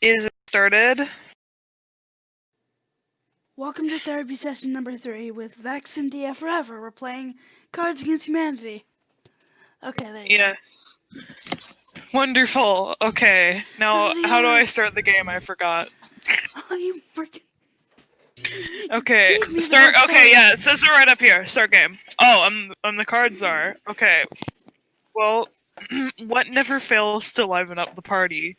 Is started? Welcome to therapy session number three with Vex and DF Forever. We're playing Cards Against Humanity. Okay, there you go. Yes. Wonderful. Okay. Now, how do I start the game? I forgot. Oh, you freaking. Okay. gave me the Start. Okay. Yeah. It says it right up here. Start game. Oh, I'm. I'm the cards are. Okay. Well, what never fails to liven up the party?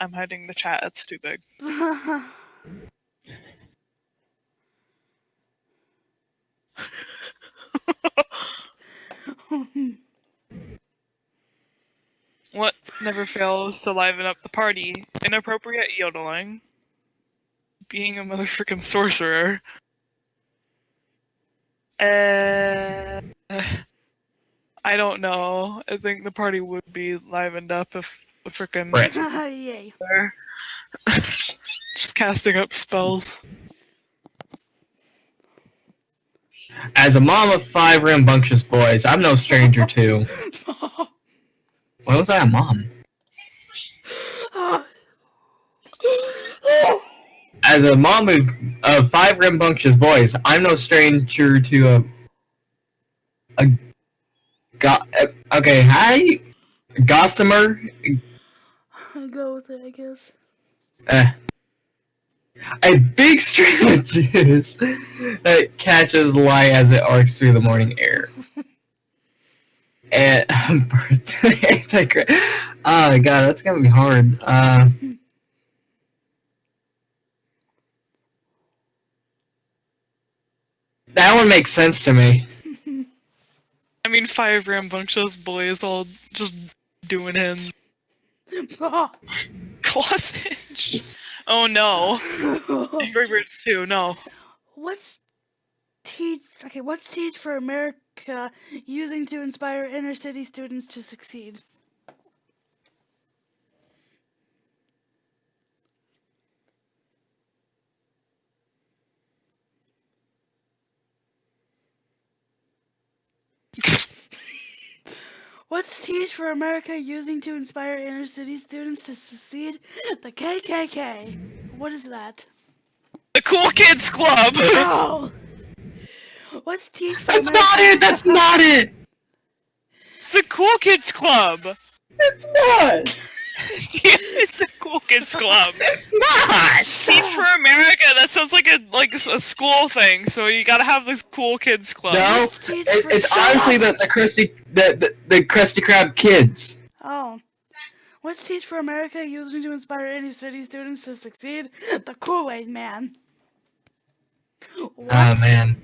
I'm hiding the chat. It's too big. What never fails to liven up the party? Inappropriate yodeling. Being a motherfucking sorcerer. Uh, I don't know. I think the party would be livened up if freaking Right. Yay. just casting up spells. As a mom of five rambunctious boys, I'm no stranger to. Why was I a mom? As a mom of, of five rambunctious boys, I'm no stranger to a. A. Go, uh, okay, hi, gossamer. I'll go with it, I guess. Uh, a big stream of juice that catches light as it arcs through the morning air. And anti Oh god, that's gonna be hard. Uh, that one makes sense to me. I mean, five rambunctious boys all just doing him. Clausage. Oh no. Angry Birds 2, no. what's teach? Okay, what's teach for America using to inspire inner city students to succeed? What's Teach for America using to inspire inner city students to succeed? The KKK. What is that? The Cool Kids Club! Oh! What's Teach for That's America? not it! That's not it! it's the Cool Kids Club! It's not! it's a Cool Kids Club. It's not! Teach for America, that sounds like a like a school thing, so you gotta have this Cool Kids Club. No, What's Teach it, it's Shut honestly up. the the Krusty the, the the Krusty Krab kids. Oh. What's Teach for America using to inspire inner city students to succeed? The Kool-Aid Man. Ah, what? Oh man.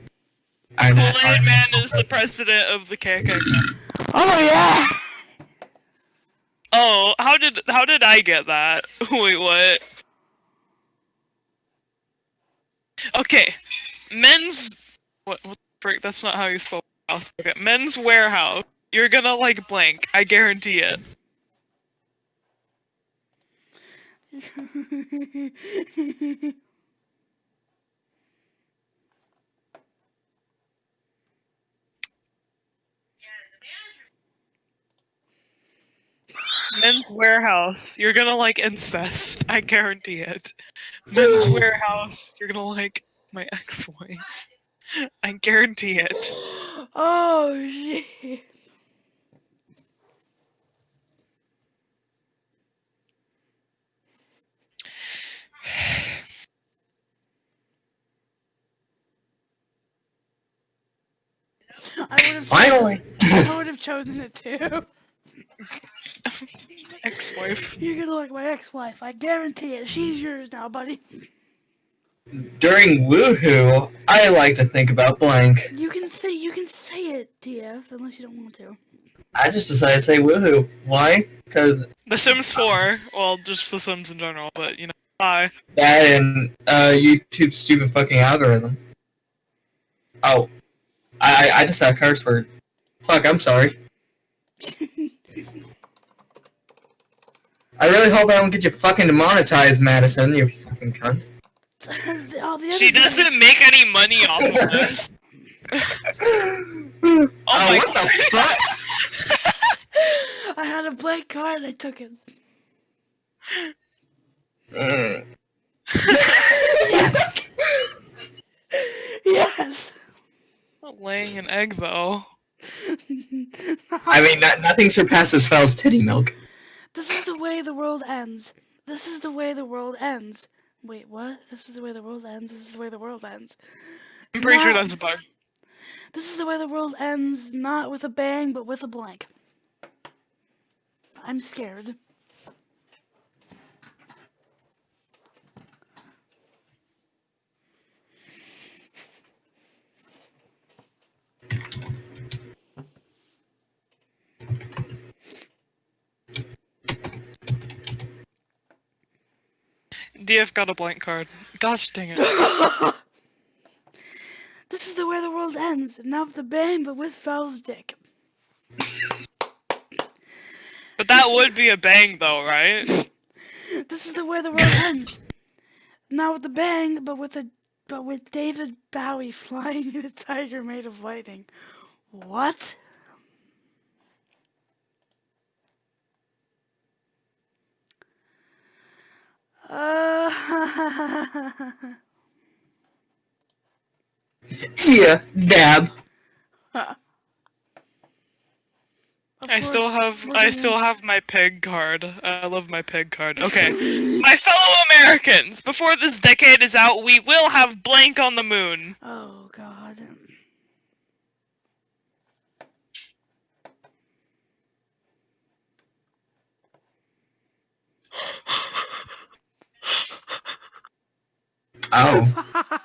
I know- Kool-Aid Man is the president of the KKK. oh yeah! Oh, how did how did I get that? Wait, what? Okay, men's what? What frick? That's not how you spell house. Okay, men's Wearhouse. You're gonna like blank. I guarantee it. Men's Wearhouse. You're gonna like incest. I guarantee it. Men's Wearhouse. You're gonna like my ex-wife. I guarantee it. oh shit. I would have Finally. I would have chosen it too. Ex-wife. You're gonna like my ex-wife. I guarantee it. She's yours now, buddy. During woohoo, I like to think about blank. You can say you can say it, DF, unless you don't want to. I just decided to say woohoo. Why? Because The Sims 4. Well, just The Sims in general, but you know. Hi. that and uh, YouTube's stupid fucking algorithm. Oh, I I I just said a curse word. Fuck, I'm sorry. I really hope I don't get you fucking demonetized, Madison. You fucking cunt. All the other She doesn't make any money off of this. oh, my what the fuck? I had a blank card. I took it. Mm. Yes. yes. Laying an egg though. I mean, no- nothing surpasses Fel's titty milk. This is the way the world ends. This is the way the world ends. Wait, what? This is the way the world ends. This is the way the world ends. I'm pretty sure that's a bug. This is the way the world ends, not with a bang, but with a blank. I'm scared. DF got a blank card. Gosh dang it. This is the way the world ends, not with a bang, but with Fel's dick. But that would be a bang though, right? This is the way the world ends, not with a bang, but with a but with David Bowie flying in a tiger made of lightning. What? Uh, Yeah, dab. of I still have I still have my peg card. I love my peg card. Okay. my fellow Americans, before this decade is out, we will have blank on the moon. Oh God. Oh.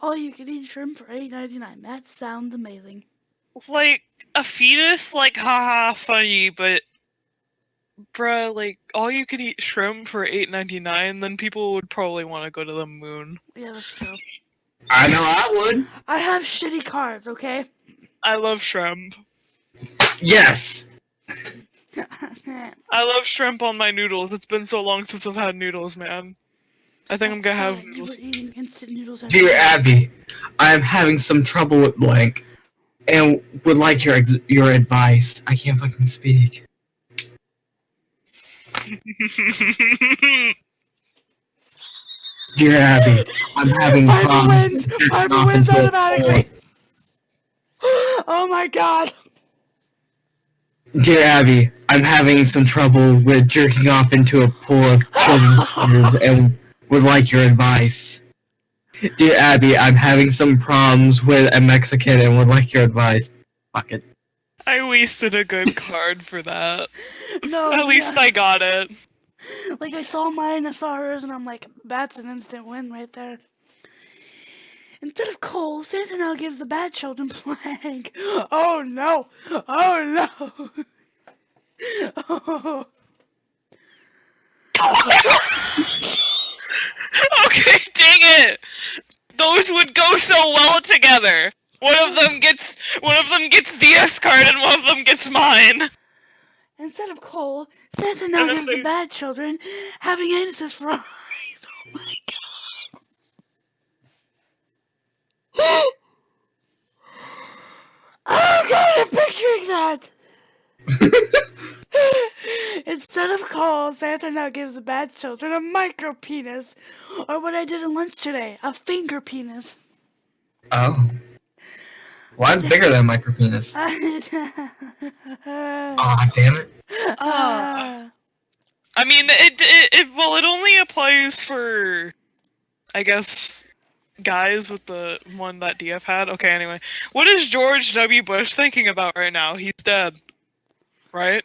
All you can eat shrimp for eight ninety nine. That sounds amazing. Like a fetus, like haha funny, but bruh, like all you could eat shrimp for eight ninety nine, then people would probably want to go to the moon. Yeah, that's true. I know I would. I have shitty cards, okay? I love shrimp. Yes. I love shrimp on my noodles. It's been so long since I've had noodles, man. I think I'm gonna have Oh, noodles. eating instant noodles. Dear day. Abby, I am having some trouble with blank, and would like your ex- your advice. I can't fucking speak. Dear Abby, I'm having Piper problems. wins! Piper wins automatically! Oh my god! Dear Abby, I'm having some trouble with jerking off into a pool of children's tears and would like your advice. Dear Abby, I'm having some problems with a Mexican and would like your advice. Fuck it. I wasted a good card for that. No, At least yeah. I got it. Like, I saw mine, I saw hers, and I'm like, that's an instant win right there. Instead of coal, Santa now gives the bad children plank. Oh no! Oh no! Oh. Okay, dang it! Those would go so well together. One of them gets one of them gets DS card and one of them gets mine. Instead of coal, Santa now gives the bad children having anuses for eyes. Oh my god. Oh god, I'm picturing that! Instead of coal, Santa now gives the bad children a micro penis. Or what I did in lunch today, a finger penis. Oh. Well, I'm bigger than micro penis. Ah, Aw, damn it. ah. I mean, it, it it well, it only applies for, I guess, guys with the one that DF had. Okay, anyway, what is George W. Bush thinking about right now? He's dead, right?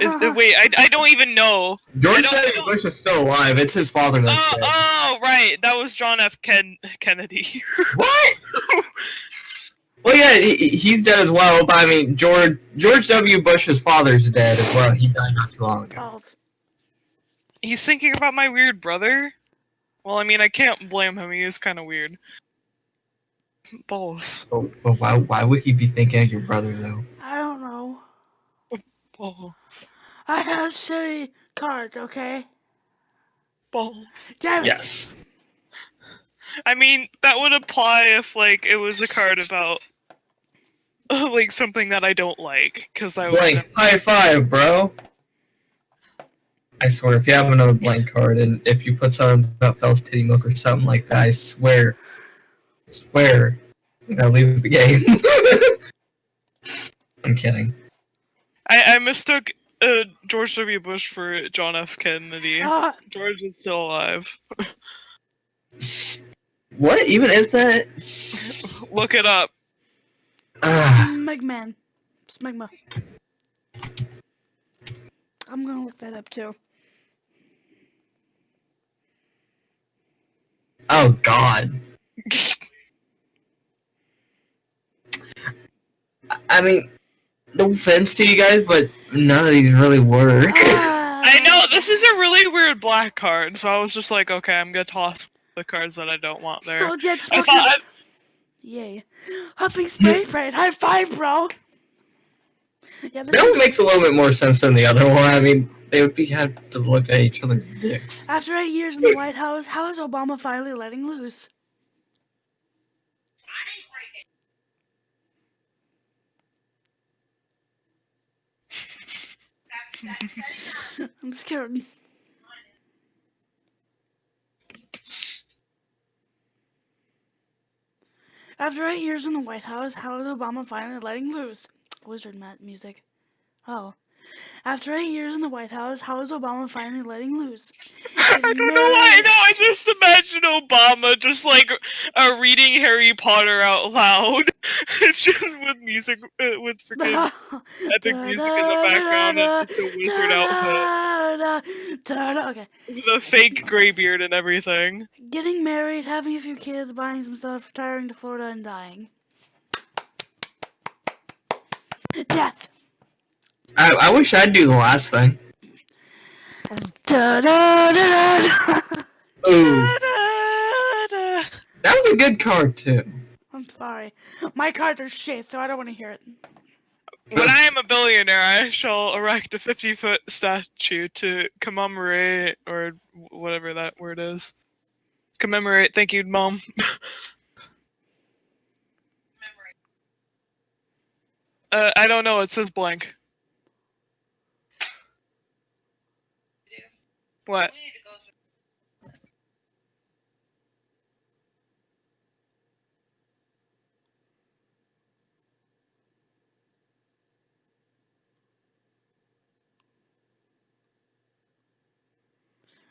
Is the, uh, wait, I, I don't even know. George W. Bush is still alive. It's his father that's Oh, dead. oh, right, that was John F. Ken- Kennedy. What? well, yeah, he, he's dead as well. But I mean, George George W. Bush's father's dead as well. He died not too long ago. He's thinking about my weird brother. Well, I mean, I can't blame him. He is kind of weird. Balls, But, but why why would he be thinking of your brother though? I don't know. balls, I have shitty cards, okay? balls. Damn it! Yes. I mean, that would apply if like it was a card about like something that I don't like, because I would. Blank. High five, bro. I swear, if you have another blank card and if you put something about Fel's titty milk or something like that, I swear, swear, I'm leave the game. I'm kidding. I, I mistook uh, George W. Bush for John F. Kennedy. Ah, George is still alive. What even is that? Look it up. ah, Smegman. Smegma. I'm gonna look that up too. Oh God. I- I mean, no offense to you guys, but none of these really work. Ah, I know this is a really weird black card, so I was just like, okay, I'm gonna toss the cards that I don't want there. So that's I what. thought Yay. Huffing spray parade. High five, bro. Yeah, That one makes a little bit more sense than the other one. I mean, they would be have to look at each other's dicks. After eight years in the White House, how is Obama finally letting loose? I'm scared. After eight years in the White House, how is Obama finally letting loose? Wizard music. Oh. After eight years in the White House, how is Obama finally letting loose? I don't know why. No, I just imagine Obama just like uh, reading Harry Potter out loud, just with music, uh, with freaking epic music in the background and a wizard outfit. Okay. a fake gray beard and everything. Getting married, having a few kids, buying some stuff, retiring to Florida, and dying. Death. I, I wish I'd do the last thing. Da, da, da, da, da. Ooh, that was a good card too. I'm sorry. My cards are shit, so I don't want to hear it. When I am a billionaire, I shall erect a 50 foot statue to commemorate, or whatever that word is. Commemorate. Thank you, Mom. uh, I don't know. It says blank. What?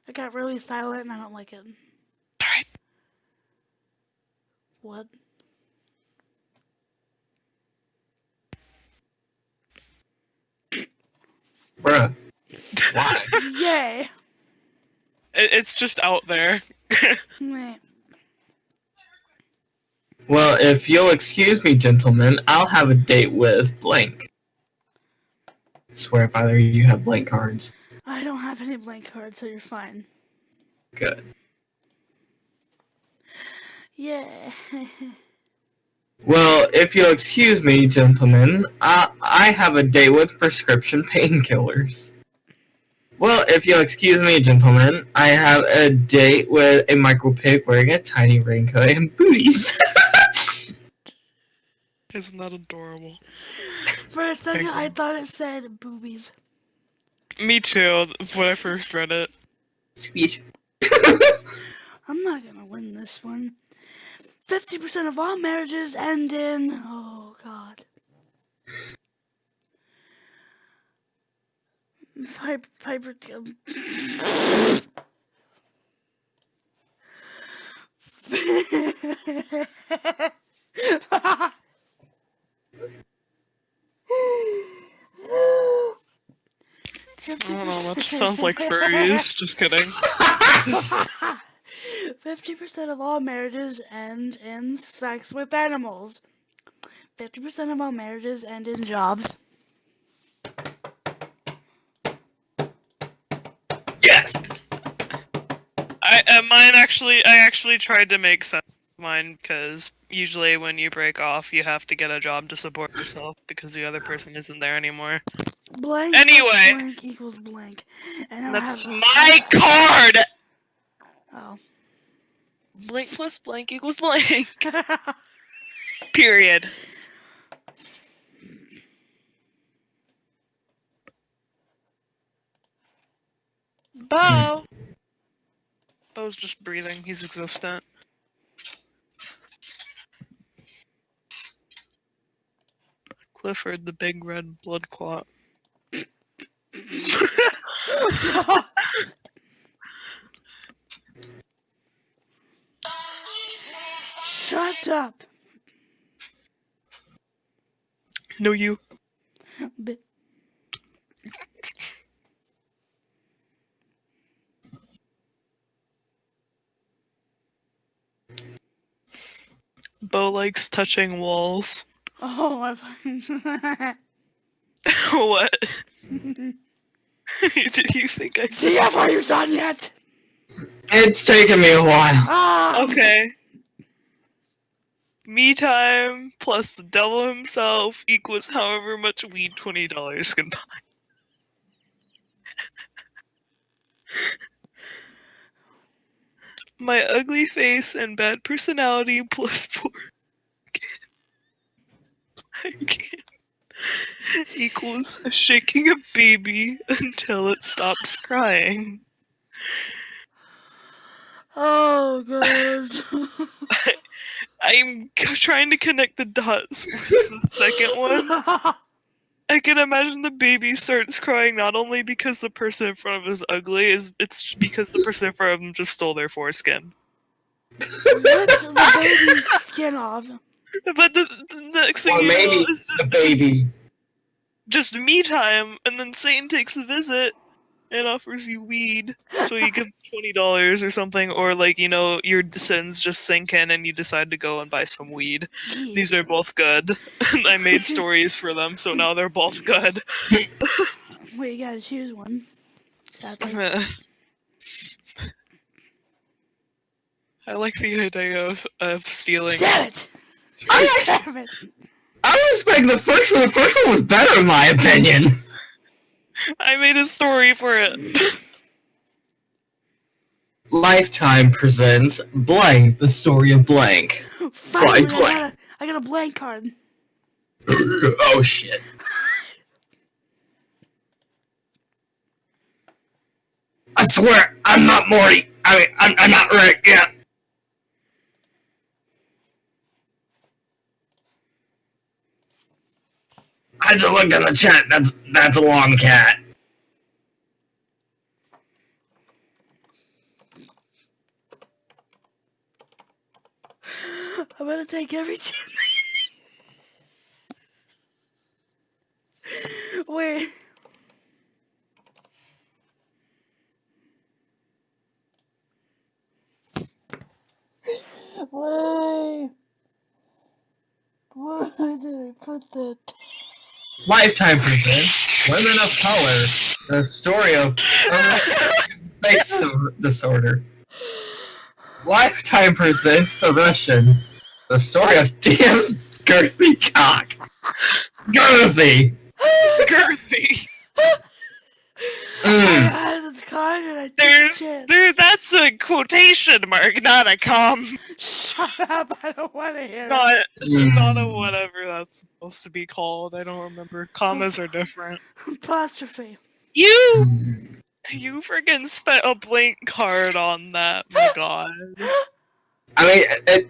It got really silent and I don't like it. Alright. What? Bruh. Why? Yay! It, it's just out there. Meh. Well, if you'll excuse me, gentlemen, I'll have a date with blank. swear if either you have blank cards. I don't have any blank cards, so you're fine. Good. Yeah. Well, if you'll excuse me, gentlemen, I, I have a date with prescription painkillers. Well, if you'll excuse me, gentlemen, I have a date with a micro pig wearing a tiny raincoat and booties. Isn't that adorable? For a second, I thought it said boobies. Me too, when I first read it. Sweet. I'm not gonna win this one. 50% of all marriages end in. Oh, God. Piper. Piper. Um, I don't know, that just sounds like furries. Just kidding. 50% of all marriages end in sex with animals. 50% of all marriages end in jobs. Yes! I uh, mine actually I actually tried to make sense of mine because usually when you break off you have to get a job to support yourself because the other person isn't there anymore. Blank Anyway. blank equals blank. And That's have, my card. Oh. Blank plus blank equals blank. Period. Bo. Bo's just breathing. He's existent. Clifford, the big red blood clot. Shut up. No, you. B- Bo likes touching walls. Oh, I fucking. what? Did you think I said? TF, are you done yet? It's taken me a while. Ah! Okay. Me time plus the devil himself equals however much weed twenty dollars can buy. My ugly face and bad personality plus four I can't. equals shaking a baby until it stops crying. Oh, God. I'm trying to connect the dots with the second one. I can imagine the baby starts crying not only because the person in front of him is ugly, is it's because the person in front of him just stole their foreskin. Rip the baby's skin off. But the, the next thing Or you know maybe is the just, baby. just me time, and then Satan takes a visit and offers you weed, so you give twenty dollars or something, or like you know your sins just sink in and you decide to go and buy some weed. These are both good. I made stories for them, so now they're both good. Wait, you gotta choose one. Sadly. I like the idea of, of stealing. Damn it! I, oh, Damn it! I was expecting the first one. The first one was better, in my opinion. I made a story for it. Lifetime presents Blank, the story of Blank. Finally, I got, a, I got a blank card. oh shit. I swear, I'm not Morty. I mean, I'm, I'm not Rick yet. I just looked in the chat. That's that's a long cat. I'm gonna take every chance. Wait. Why? Why did I put that? Lifetime presents Women of Color, the story of face disorder. Lifetime presents The Russians, the story of DM's girthy cock. Girthy! Girthy. I Mm. had this card and I took There's, dude, that's a quotation mark, not a com. Shut up! I don't want to hear. it. Not, Mm. not a whatever that's supposed to be called. I don't remember. Commas are different. Apostrophe. You, Mm. you freaking spent a blank card on that. My god. I mean, it.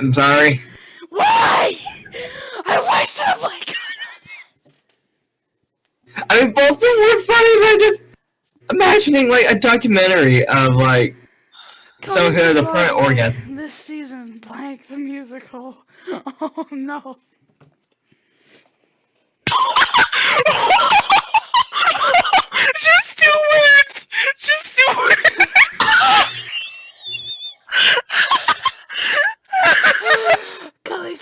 I'm sorry. Why? I wasted a blank card. I mean, both of them were funny, but I just imagining like a documentary of like someone who has a permanent orgasm. This season, blank the musical. Oh no. Just two words. Just two words.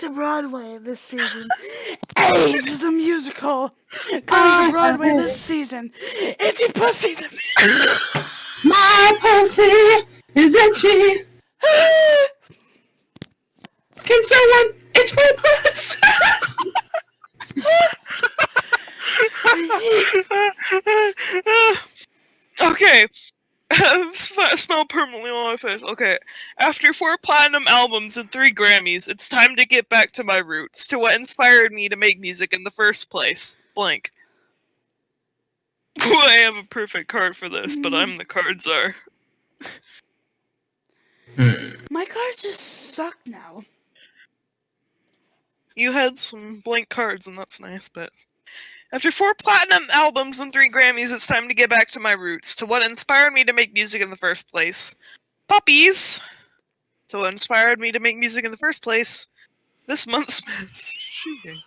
To Broadway this season. AIDS the musical. Coming to ah, Broadway this season. Itchy Pussy the musical. My pussy is itchy. Can someone itch my pussy? okay. Sp- Smell permanently on my face. Okay. After four platinum albums and three Grammys, it's time to get back to my roots, to what inspired me to make music in the first place. Blank. I have a perfect card for this, but I'm the card czar. Hmm. My cards just suck now. You had some blank cards, and that's nice, but. After four platinum albums and three Grammys, it's time to get back to my roots, to what inspired me to make music in the first place. Puppies! To what inspired me to make music in the first place. This month's best shooting.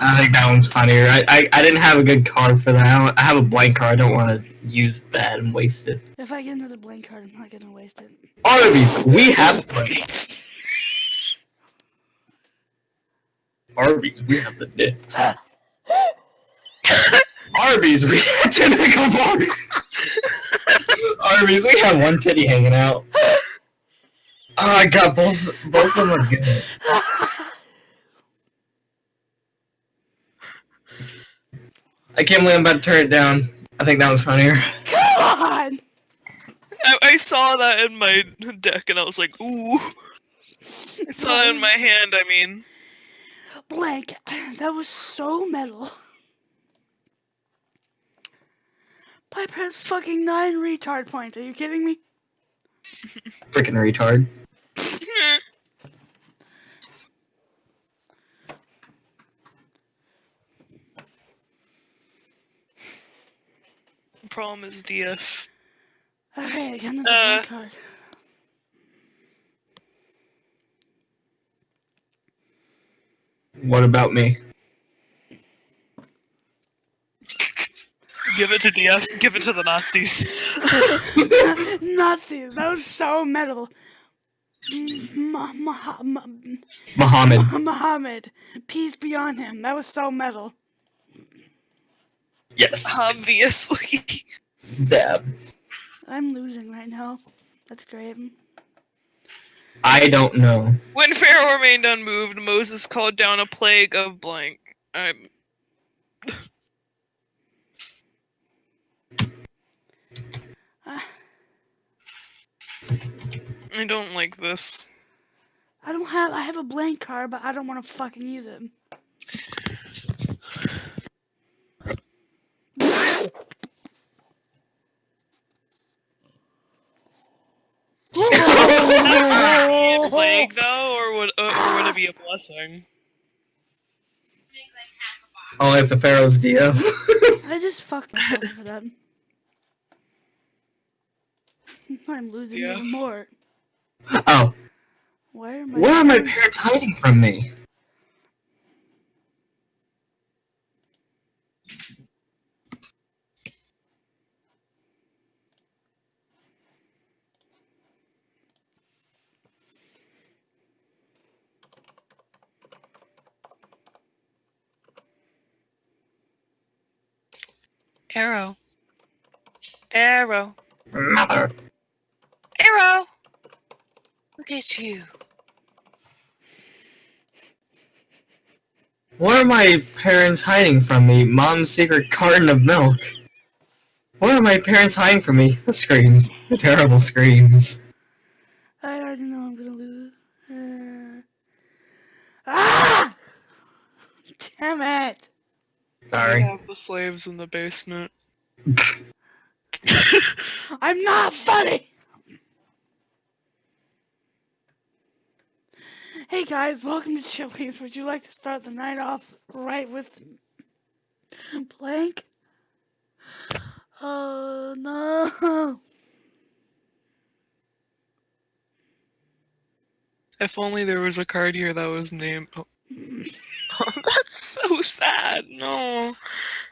I think that one's funnier. I, I, I didn't have a good card for that. I, don't, I have a blank card. I don't want to use that and waste it. If I get another blank card, I'm not gonna waste it. Arby's, we have blank. Arby's, we have the dicks. Arby's, we have tentacle bar. Arby's, we have one titty hanging out. Oh, I got both. Both of them are good. I can't believe I'm about to turn it down. I think that was funnier. Come on! I, I saw that in my deck, and I was like, ooh. I saw it in my hand, I mean. Blank. That was so metal. Piper has fucking nine retard points. Are you kidding me? Freaking retard. The problem is DF. Okay, I got another Uh. card. What about me? Give it to DF, give it to the Nazis. Nazis. That was so metal. Mm-hmm. Ma- Ma- Ma- Muhammad. Muhammad. Peace be on him. That was so metal. Yes. Obviously. Dab. I'm losing right now. That's great. I don't know. When Pharaoh remained unmoved, Moses called down a plague of blank. I'm. I don't like this. I don't have. I have a blank card, but I don't want to fucking use it. A plague though, or would uh, or would it be a blessing? Only if the Pharaoh's DF. I just fucked myself for that. I'm losing Yeah. even more. oh. Where am I? Where are my parents hiding from me? Arrow. Arrow. Mother. Arrow. Look at you. Where are my parents hiding from me? Mom's secret carton of milk. Where are my parents hiding from me? The screams. The terrible screams. I already know I'm gonna lose. Uh... Ah! Damn it! I Sorry. have the slaves in the basement. I'm not funny! Hey guys, welcome to Chili's. Would you like to start the night off right with blank? Oh no! If only there was a card here that was named. Oh. That's so sad. No.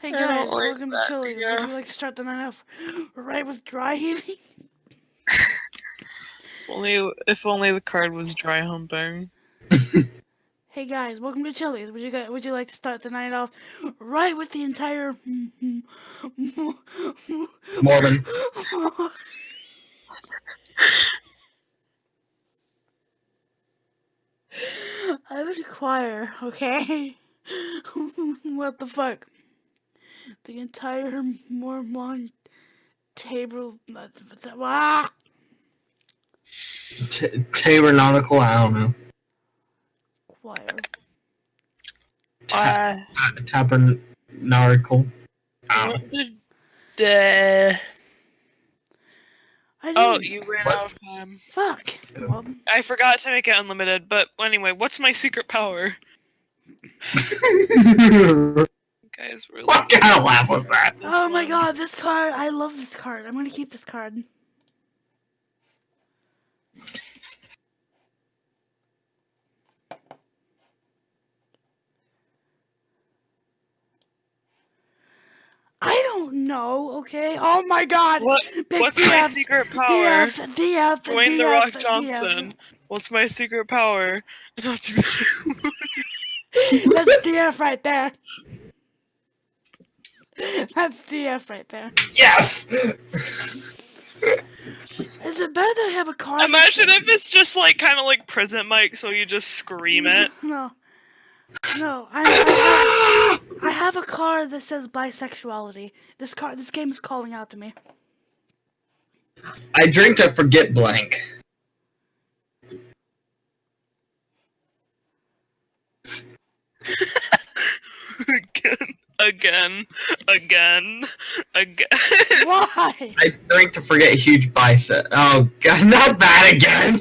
Hey guys, like welcome to that, Chili's. yeah. Would you like to start the night off right with dry heaving? If only if only the card was dry humping. Hey guys, welcome to Chili's. Would you guys, would you like to start the night off right with the entire Mormon. I'm in a choir, okay? what the fuck? the entire Mormon table. Ah! T- tabernacle. I don't know. Choir. Uh, Ta- tabernacle. I don't what the, the I Oh, you ran What? out of time. Fuck. Well, I forgot to make it unlimited, but anyway, what's my secret power? know. Guys, really. what kind of laugh was that? oh my god, this card. I love this card. I'm gonna keep this card. I don't know, okay? Oh my god! What, Big what's my DF, secret power? DF, DF, Dwayne the DF, Rock DF. Johnson. What's my secret power? Not That's DF right there. That's DF right there. Yes. Is it bad that I have a car? Imagine if it's just like kind of like prison mic, so you just scream it. No. No, I, I, have, I have a car that says bisexuality. This car, this game is calling out to me. I drink to forget blank. Again, again, again, again, Why? I drink to forget a huge bicep. Oh god, not that again.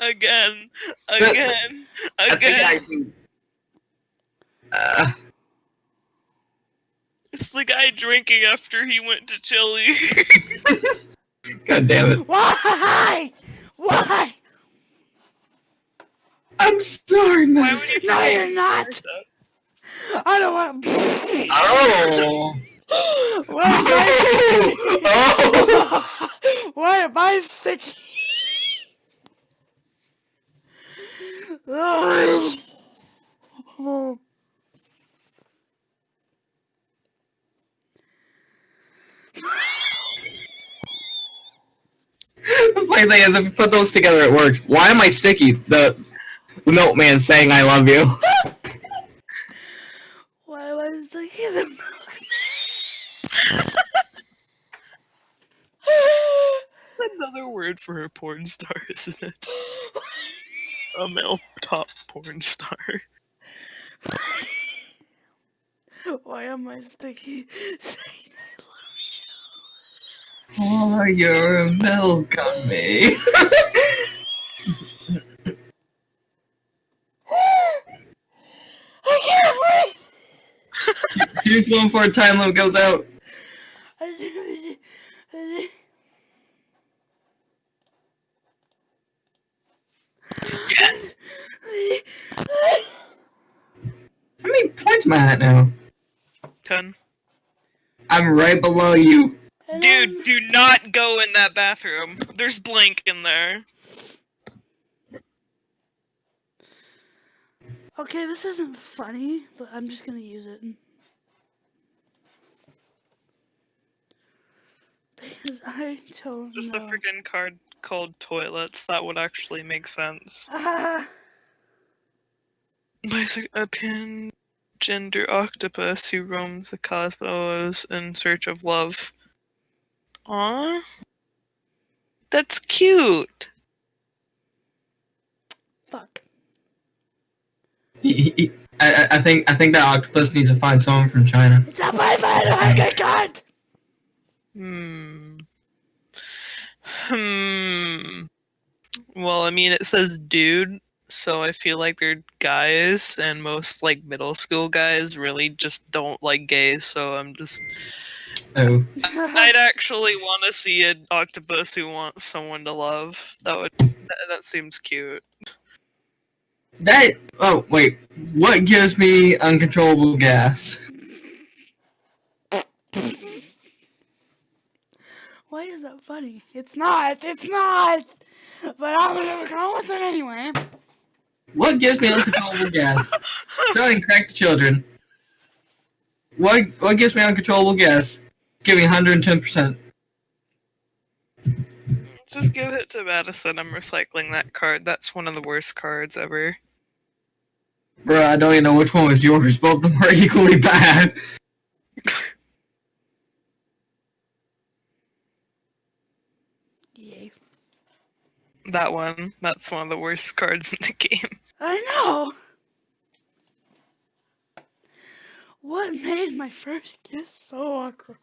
again, again, I think I again. see. Uh, It's the guy drinking after he went to Chile. god damn it. Why? Why? I'm sorry, man. would you No, you're not. I don't want to. Oh. Why am I, oh. why am I sticky? Oh. the funny thing is, if you put those together, it works. Why am I sticky? The milkman saying "I love you." Why am I sticky? The milk. It's another word for a porn star, isn't it? A male top porn star. Why am I sticky? Saying Pour oh, your milk on me. I can't breathe. Choose one before time limit goes out. How many points am I at now? Ten. I'm right below you. Dude, do not go in that bathroom. There's blank in there. Okay, this isn't funny, but I'm just gonna use it. Because I don't Just know. a freaking card called toilets. That would actually make sense. Ah, Basic a gender octopus who roams the cosmos in search of love. Aww. That's cute. fuck. I, I- I think I think that octopus needs to find someone from China. It's a boyfriend! I get cut! Hmm. Hmm. Well, I mean, it says dude, so I feel like they're guys, and most like middle school guys really just don't like gays. So I'm just. Oh, I'd actually want to see an octopus who wants someone to love. That would. That, that seems cute. that. Oh wait, what gives me uncontrollable gas? Why is that funny? It's not! It's not! But I'm gonna go with it anyway. What gives me uncontrollable gas? Selling crack to children. What what gives me uncontrollable gas? Give me 110%. Just give it to Madison. I'm recycling that card. That's one of the worst cards ever. Bruh, I don't even know which one was yours. Both of them are equally bad. That one. That's one of the worst cards in the game. I know. What made my first kiss so awkward?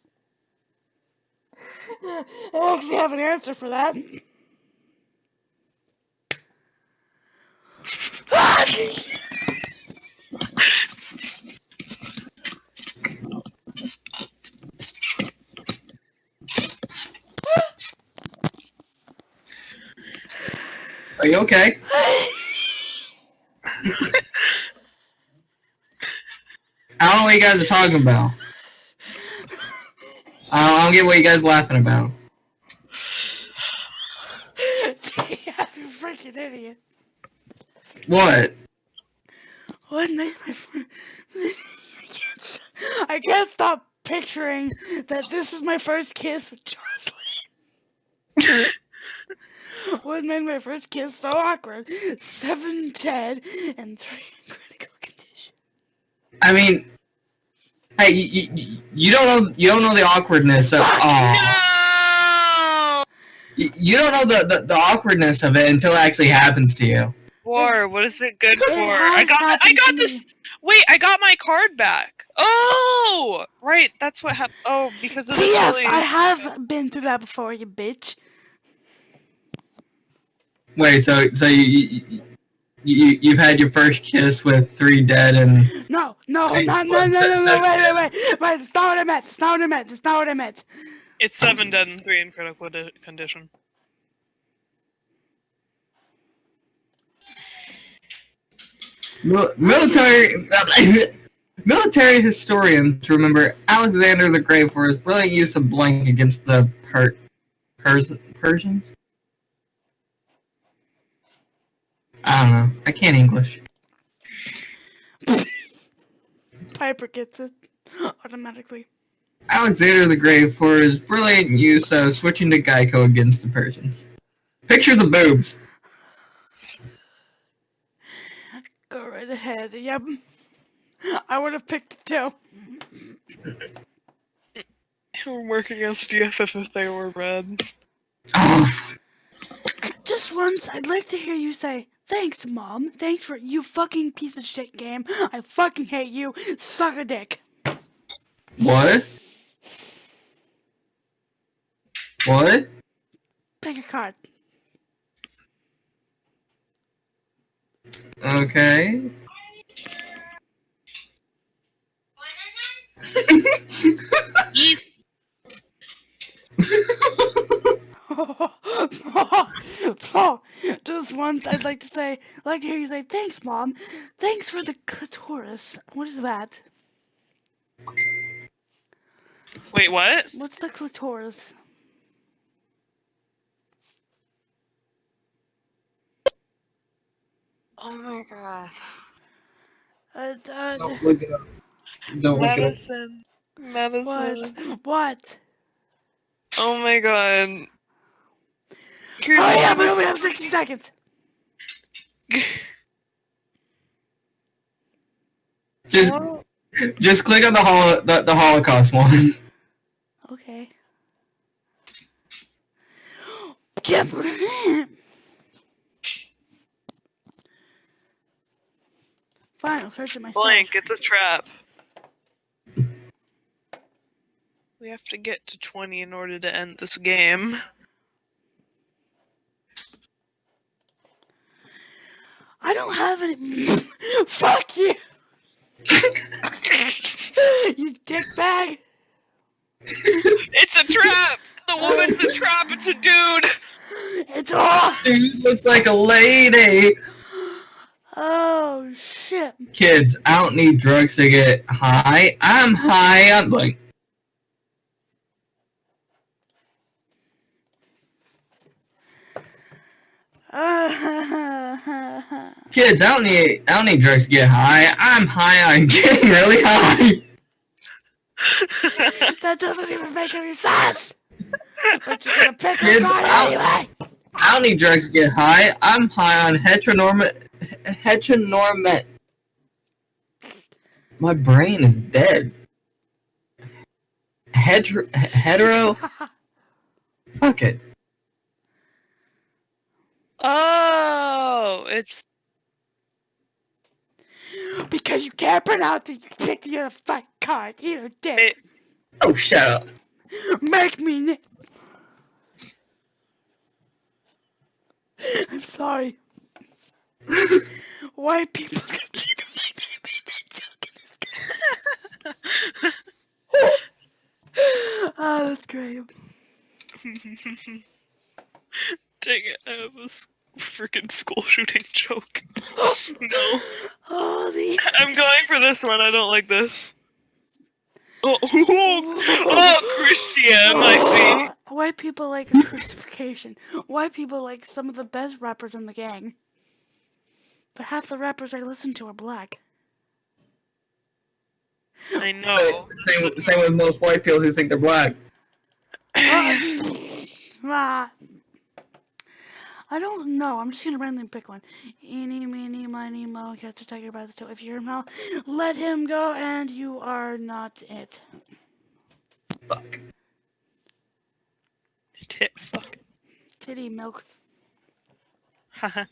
I actually have an answer for that. Are you okay? I don't know what you guys are talking about. I don't, I don't get what you guys laughing about. you freaking idiot. What? What made my fr- I can't, s- I can't stop picturing that this was my first kiss with Jocelyn. what made my first kiss so awkward? Seven dead and three in critical condition. I mean, hey, you, you, you don't know you don't know the awkwardness of aw. No! You, you don't know the, the, the awkwardness of it until it actually happens to you. War, what is it good It for? I got I got this Wait, I got my card back. Oh! Right, that's what happened. Oh, because of this Yes, really I have been through that before, you bitch. Wait, so so you, you, you you've had your first kiss with three dead and No, no, Hey, no, no, what- no, no, no, so- wait, wait, wait, wait, that's not what I meant, that's not what I meant, that's not what I meant. It's seven dead and three in critical di- condition. Mil- military military historians remember Alexander the Great for his brilliant use of blank against the per- Pers- Persians. I don't know. I can't English. Piper gets it automatically. Alexander the Great for his brilliant use of switching to Geico against the Persians. Picture the boobs. Go right ahead. Yep. I would have picked it too. It would work against DFF if they were red. Oh, Just once, I'd like to hear you say, Thanks, Mom. Thanks for you fucking piece of shit game. I fucking hate you. Suck a dick. what? What? Pick a card. Okay. Just once, I'd like to say, I'd like to hear you say, Thanks, Mom. Thanks for the clitoris. What is that? Wait, what? What's the clitoris? Oh my god. Uh, uh, Don't look it up. Don't look it up. Medicine. Medicine. what? What? Oh my god. Oh yeah, we only have 60 seconds. Just, just click on the holo- the, the Holocaust one. Okay. Yep. Fine, I'll search it myself. Blank, it's a trap. We have to get to 20 in order to end this game. I don't have any. Fuck you! you dickbag! It's a trap! The woman's a trap, it's a dude! It's all. Dude looks like a lady. Oh shit! Kids, I don't need drugs to get high. I'm high I'm like. Kids, I don't need I don't need drugs to get high. I'm high on getting really high. that doesn't even make any sense. But you're gonna pick a Kids, card I'll- anyway. I don't need drugs to get high. I'm high on heteronorm heteronorm. My brain is dead. Hetero hetero. Fuck it. Oh, it's Because you can't pronounce it, you picked the other fucking card. Eat did. it, Oh, shut up. Make me. I'm sorry. White people continue to make me make that joke in this game. oh, that's great. dang it, I have a s- freaking school shooting joke. no. Oh, the. I'm going for this one. I don't like this. Oh, oh, Christian, I see. White people like a crucifixion. White people like some of the best rappers in the gang. But half the rappers I listen to are black. I know. Same, same with most white people who think they're black. Ah. I don't know. I'm just gonna randomly pick one. Eeny, meeny, miny, mo, catch a tiger by the toe. If you're him, now, let him go, and you are not it. Fuck. Tit fuck. Titty milk. Haha.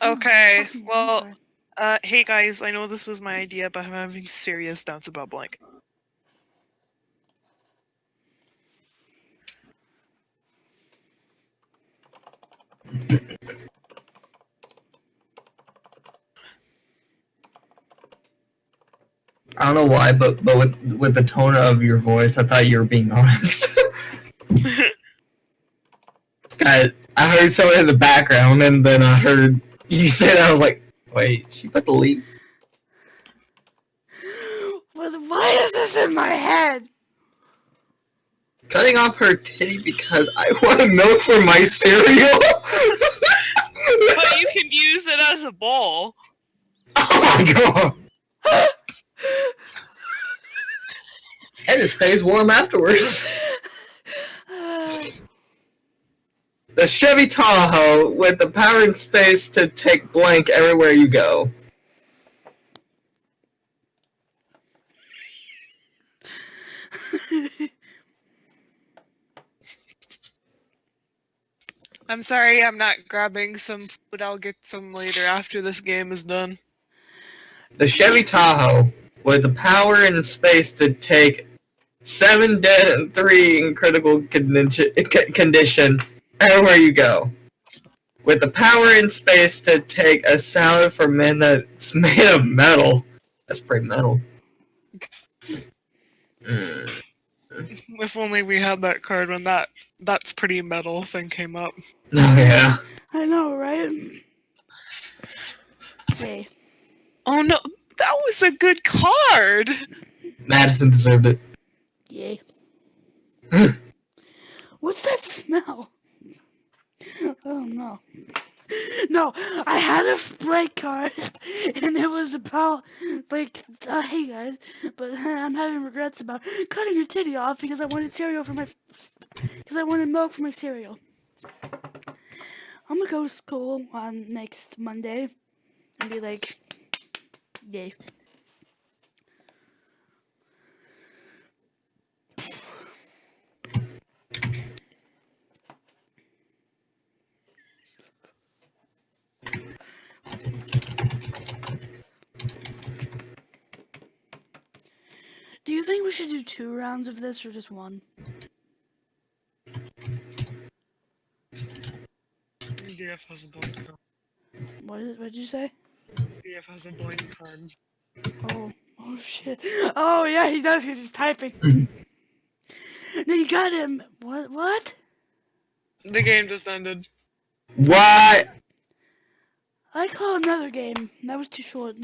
Okay, well, uh, hey guys, I know this was my idea, but I'm having serious doubts about blank. I don't know why, but but with with the tone of your voice, I thought you were being honest. I I heard someone in the background, and then I heard you say that. I was like, wait, she put the leak. Why is this in my head? Cutting off her titty because I want milk for my cereal. but you can use it as a bowl. oh my god! and it stays warm afterwards. The Chevy Tahoe with the power and space to take blank everywhere you go. I'm sorry, I'm not grabbing some food. I'll get some later after this game is done. The Chevy Tahoe with the power and space to take seven dead and three in critical condition, condition everywhere you go. With the power and space to take a salad for men that's made of metal. That's pretty metal. Mm. If only we had that card when that that's pretty metal thing came up. Oh yeah. I know, right? Yay. Oh no, that was a good card. Madison deserved it. Yay. What's that smell? Oh no. No, I had a break card and it was about like uh, hey guys, but I'm having regrets about cutting your titty off because I wanted cereal for my because I wanted milk for my cereal. I'm gonna go to school on next Monday and be like, yay. Do you think we should do two rounds of this or just one? DF has a blank card. What is? What did you say? DF has a blank card. Oh, oh shit! Oh yeah, he does. 'cause he's typing. no, you got him. What? What? The game just ended. What? I call another game. That was too short.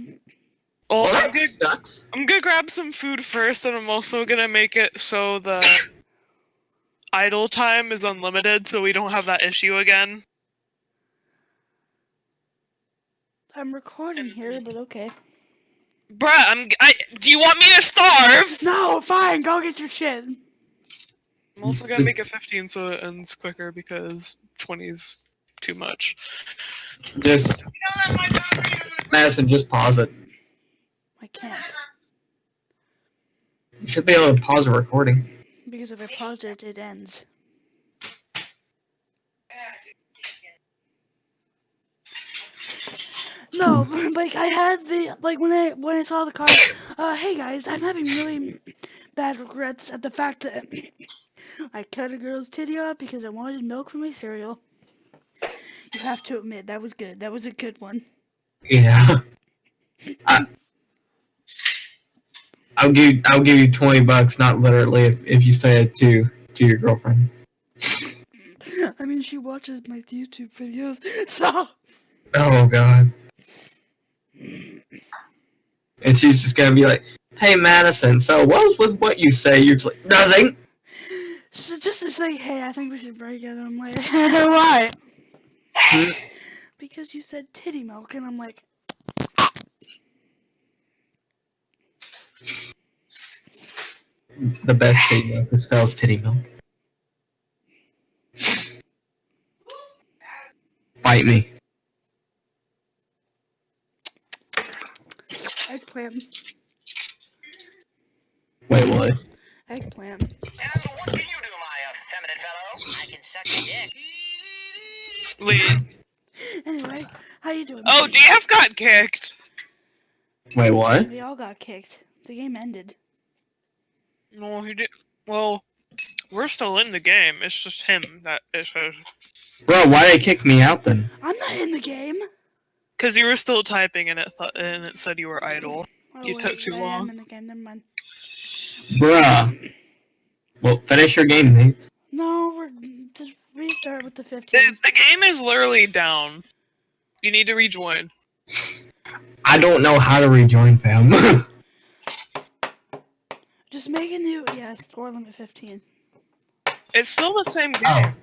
Oh, Well, I'm that gonna, sucks. I'm gonna grab some food first, and I'm also gonna make it so the idle time is unlimited, so we don't have that issue again. I'm recording here, but okay. Bruh, I'm. I, do you want me to starve? No, fine. Go get your shit. I'm also gonna make it 15 so it ends quicker because 20 is too much. Just Madison, just pause it. Can't You should be able to pause a recording. Because if I pause it, it ends. No, like I had the like when I when I saw the card. Uh, hey guys, I'm having really bad regrets at the fact that I cut a girl's titty off because I wanted milk for my cereal. You have to admit that was good. That was a good one. Yeah. I, I'll give I'll give you twenty bucks, not literally, if, if you say it to to your girlfriend. I mean, she watches my YouTube videos, so Oh god. And she's just gonna be like, "Hey Madison, so what was with what you say?" You're just like, "Nothing." So just to say, hey, I think we should break it. I'm like, why? Hmm? because you said titty milk, and I'm like, The best titty milk is Fel's titty milk. Fight me. eggplant, Wait, what? eggplant. And what can you do, my effeminate fellow? I can suck your dick. Wait. Anyway, how you doing? Oh, DF got kicked. Wait, what? We all got kicked. The game ended. No, he did. Well, we're still in the game. It's just him that is. Bro, why did they kick me out then? I'm not in the game. Because you were still typing and it th- and it said you were idle. Oh, You wait, took too I am long. in the game. Never mind. Bruh. Well, finish your game, mates. No, we're just restart with the 15. The, the game is literally down. You need to rejoin. I don't know how to rejoin, fam. Just make a new yeah score limit 15. It's still the same game. oh,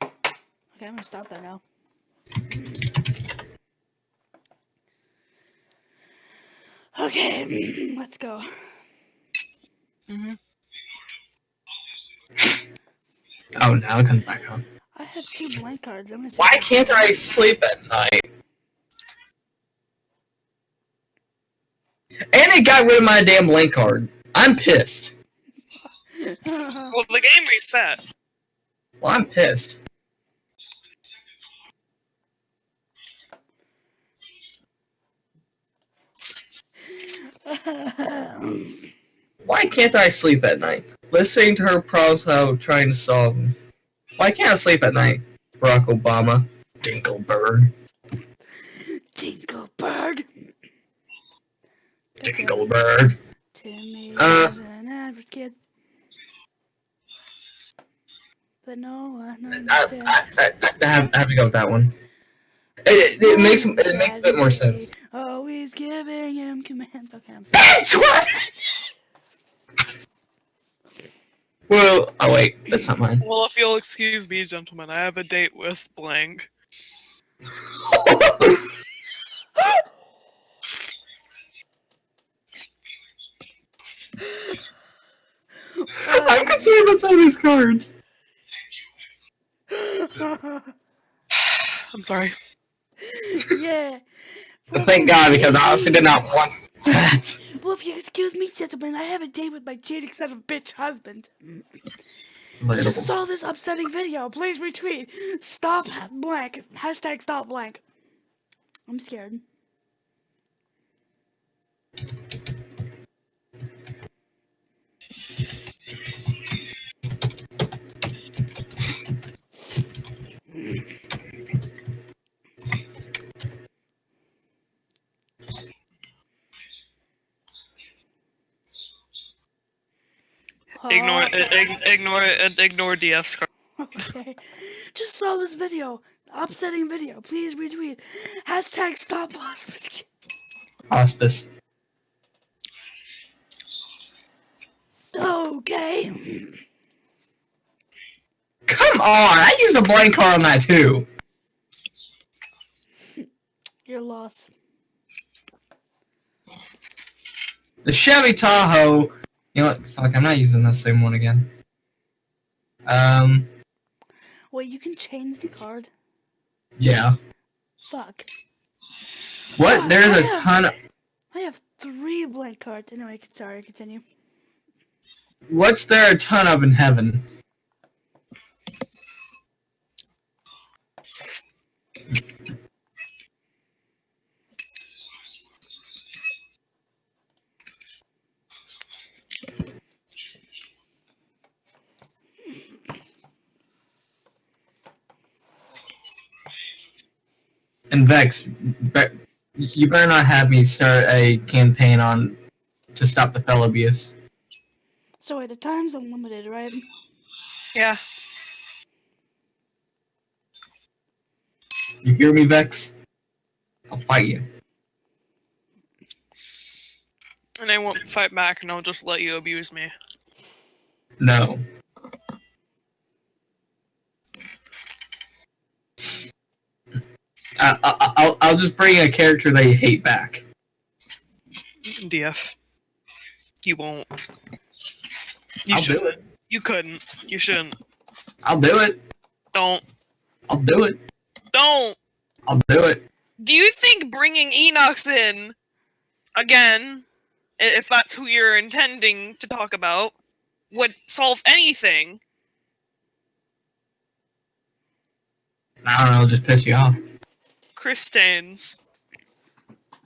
Okay, I'm gonna stop that now. Okay, let's go. hmm oh, now it comes back on. I have two blank cards. I'm gonna. Why can't I sleep at night? And it got rid of my damn blank card. I'm pissed. Well, the game reset. Well, I'm pissed. Why can't I sleep at night? Listening to her problems without trying to solve them. Why can't I sleep at night? Barack Obama. Dinkleberg. Dinkleberg. Dinkleberg. Timmy Uh. was an average kid. But no one I, understands. I, I, I, have, I have to go with that one. It, it, it makes it makes a bit more sense. Always giving him commands. Okay, I'm sorry. That's what. Well, oh wait, that's not mine. Well, if you'll excuse me, gentlemen, I have a date with blank. I'm concerned about some of these cards. I'm sorry. yeah. Thank God, because I honestly did not want that. Well, if you excuse me, gentlemen, I have a date with my jaded son of a bitch husband. Just saw this upsetting video. Please retweet. Stop blank. Hashtag stop blank. I'm scared. Ignore Uh. Ig- ignore it. Ignore DF's card. Okay. Just saw this video. Upsetting video. Please retweet. Hashtag stop hospice. Hospice. Okay. Come on, I used a blank card on that too. Your loss. The Chevy Tahoe. You know what? Fuck, I'm not using that same one again. Um, Wait, you can change the card? yeah. Fuck. What? Ah, There's a I have- ton of. I have three blank cards. Anyway, sorry, continue. What's there a ton of in heaven? And Vex, you better not have me start a campaign on to stop the fell abuse. So wait, the time's unlimited, right? Yeah. You hear me, Vex? I'll fight you. And I won't fight back and I'll just let you abuse me. No. I, I, I'll, I'll just bring a character that you hate back. DF. You won't. You I'll do shouldn't. it. You couldn't. You shouldn't. I'll do it. Don't. I'll do it. Don't. I'll do it. Do you think bringing Enox in again, if that's who you're intending to talk about, would solve anything? I don't know, just piss you off. Chris Staines.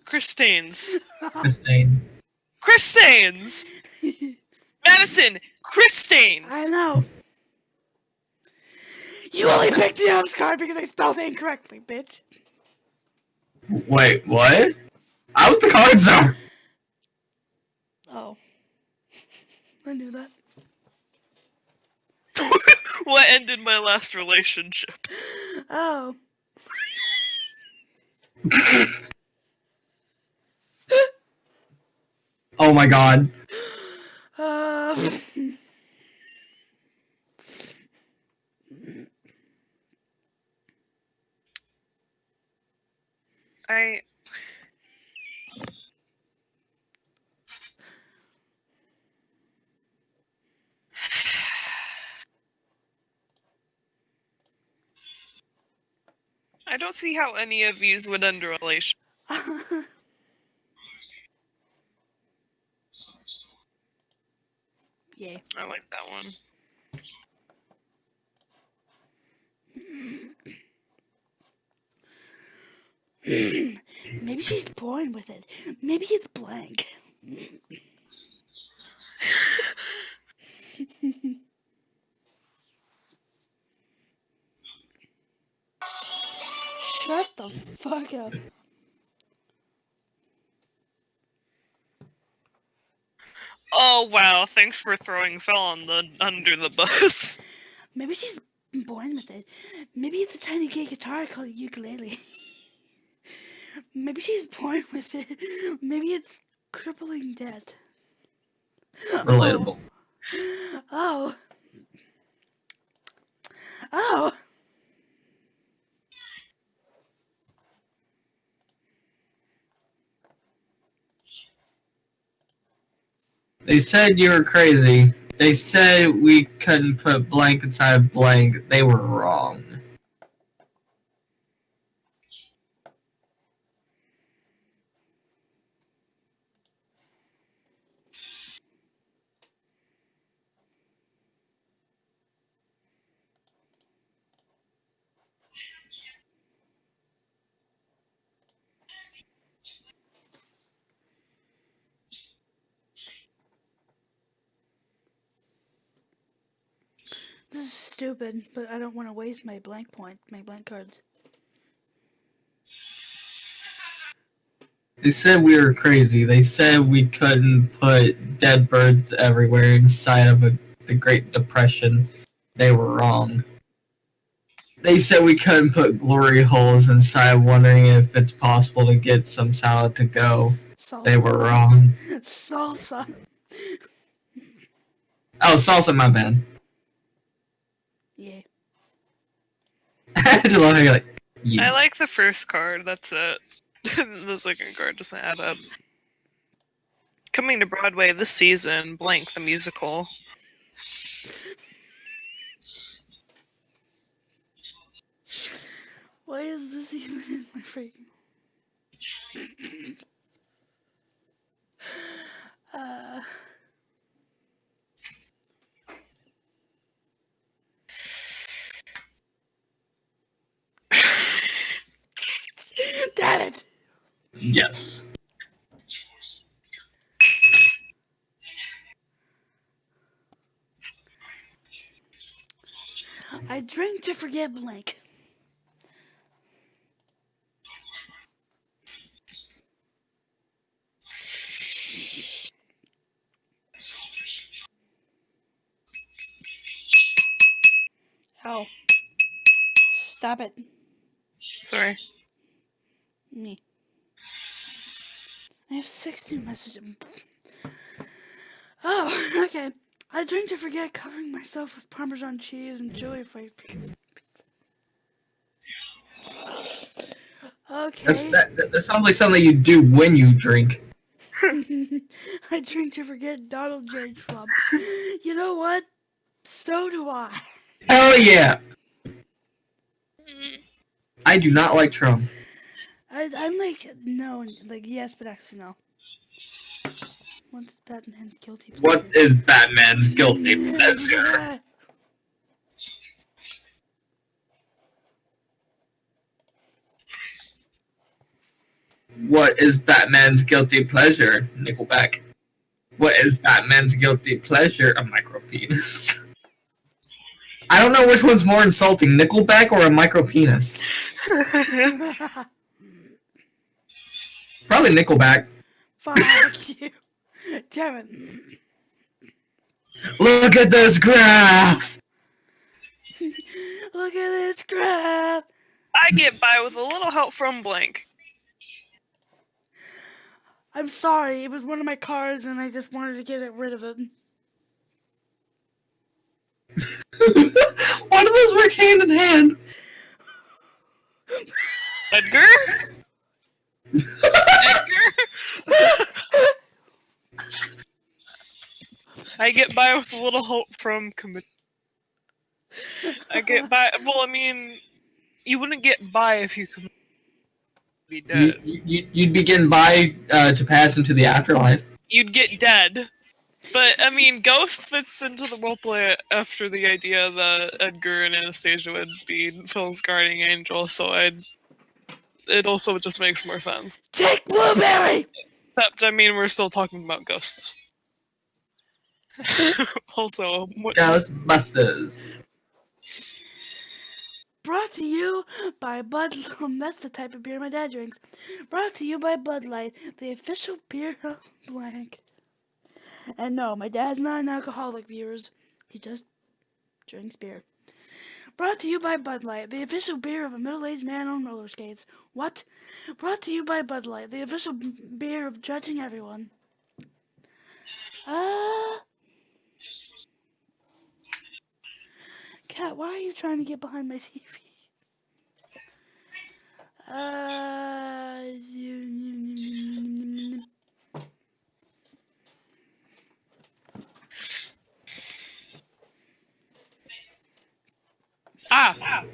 Chris Staines. Christine. Chris Staines. Madison. Chris Staines. I know. You only picked the house card because I spelled it incorrectly, bitch. Wait, what? I was the card czar. Oh. I knew that. what ended my last relationship? Oh. Oh my god. Uh, I. I don't see how any of these would end a relation. yeah. I like that one. She's born with it. Maybe it's blank. Shut the fuck up. Oh wow! Thanks for throwing Phil on the under the bus. Maybe she's born with it. Maybe it's a tiny gay guitar called a ukulele. Maybe she's born with it. Maybe it's crippling debt. Relatable. Oh. oh. Oh. They said you were crazy. They said we couldn't put blank inside blank. They were wrong. Is stupid, but I don't want to waste my blank point, my blank cards. They said we were crazy. They said we couldn't put dead birds everywhere inside of a, the Great Depression. They were wrong. They said we couldn't put glory holes inside, wondering if it's possible to get some salad to go. Salsa. They were wrong. Salsa. Oh, salsa, my bad. Yeah. I just love how you're like, yeah. I like the first card. That's it. the second card doesn't add up. Coming to Broadway this season, blank the musical. Why is this even in my freaking? uh. Yes. I drink to forget blank. Ow. Stop it. Sorry. Me. I have 16 messages. Oh, okay. I drink to forget covering myself with Parmesan cheese and chili flakes because pizza. Okay. that, that, that sounds like something you do when you drink. I drink to forget Donald J. Trump. You know what? So do I. Hell yeah! Mm. I do not like Trump. I I'm like no, like yes, but actually no. What's Batman's guilty pleasure? What is Batman's guilty pleasure? What is Batman's guilty pleasure? Nickelback. What is Batman's guilty pleasure? A micro penis. I don't know which one's more insulting, Nickelback or a micro penis. Probably Nickelback. Fuck you. Damn it. Look at this graph! Look at this crap. I get by with a little help from Blank. I'm sorry, it was one of my cards and I just wanted to get it rid of it. Why do those work hand in hand? Edgar? I get by with a little help from commit. I get by. Well, I mean, you wouldn't get by if you could be dead. you, you'd be getting by uh, to pass into the afterlife. You'd get dead. But I mean, Ghost fits into the roleplay after the idea that Edgar and Anastasia would be Phil's guardian angel. So I'd. It also just makes more sense. Take Blueberry! Except, I mean, we're still talking about ghosts. also, what, Ghostbusters. Brought to you by Bud. Um, that's the type of beer my dad drinks. Brought to you by Bud Light, the official beer of blank. And no, my dad's not an alcoholic, viewers. He just drinks beer. Brought to you by Bud Light, the official beer of a middle-aged man on roller skates. What? Brought to you by Bud Light, the official beer of judging everyone. Ah. Cat, why are you trying to get behind my TV? Uh, ah,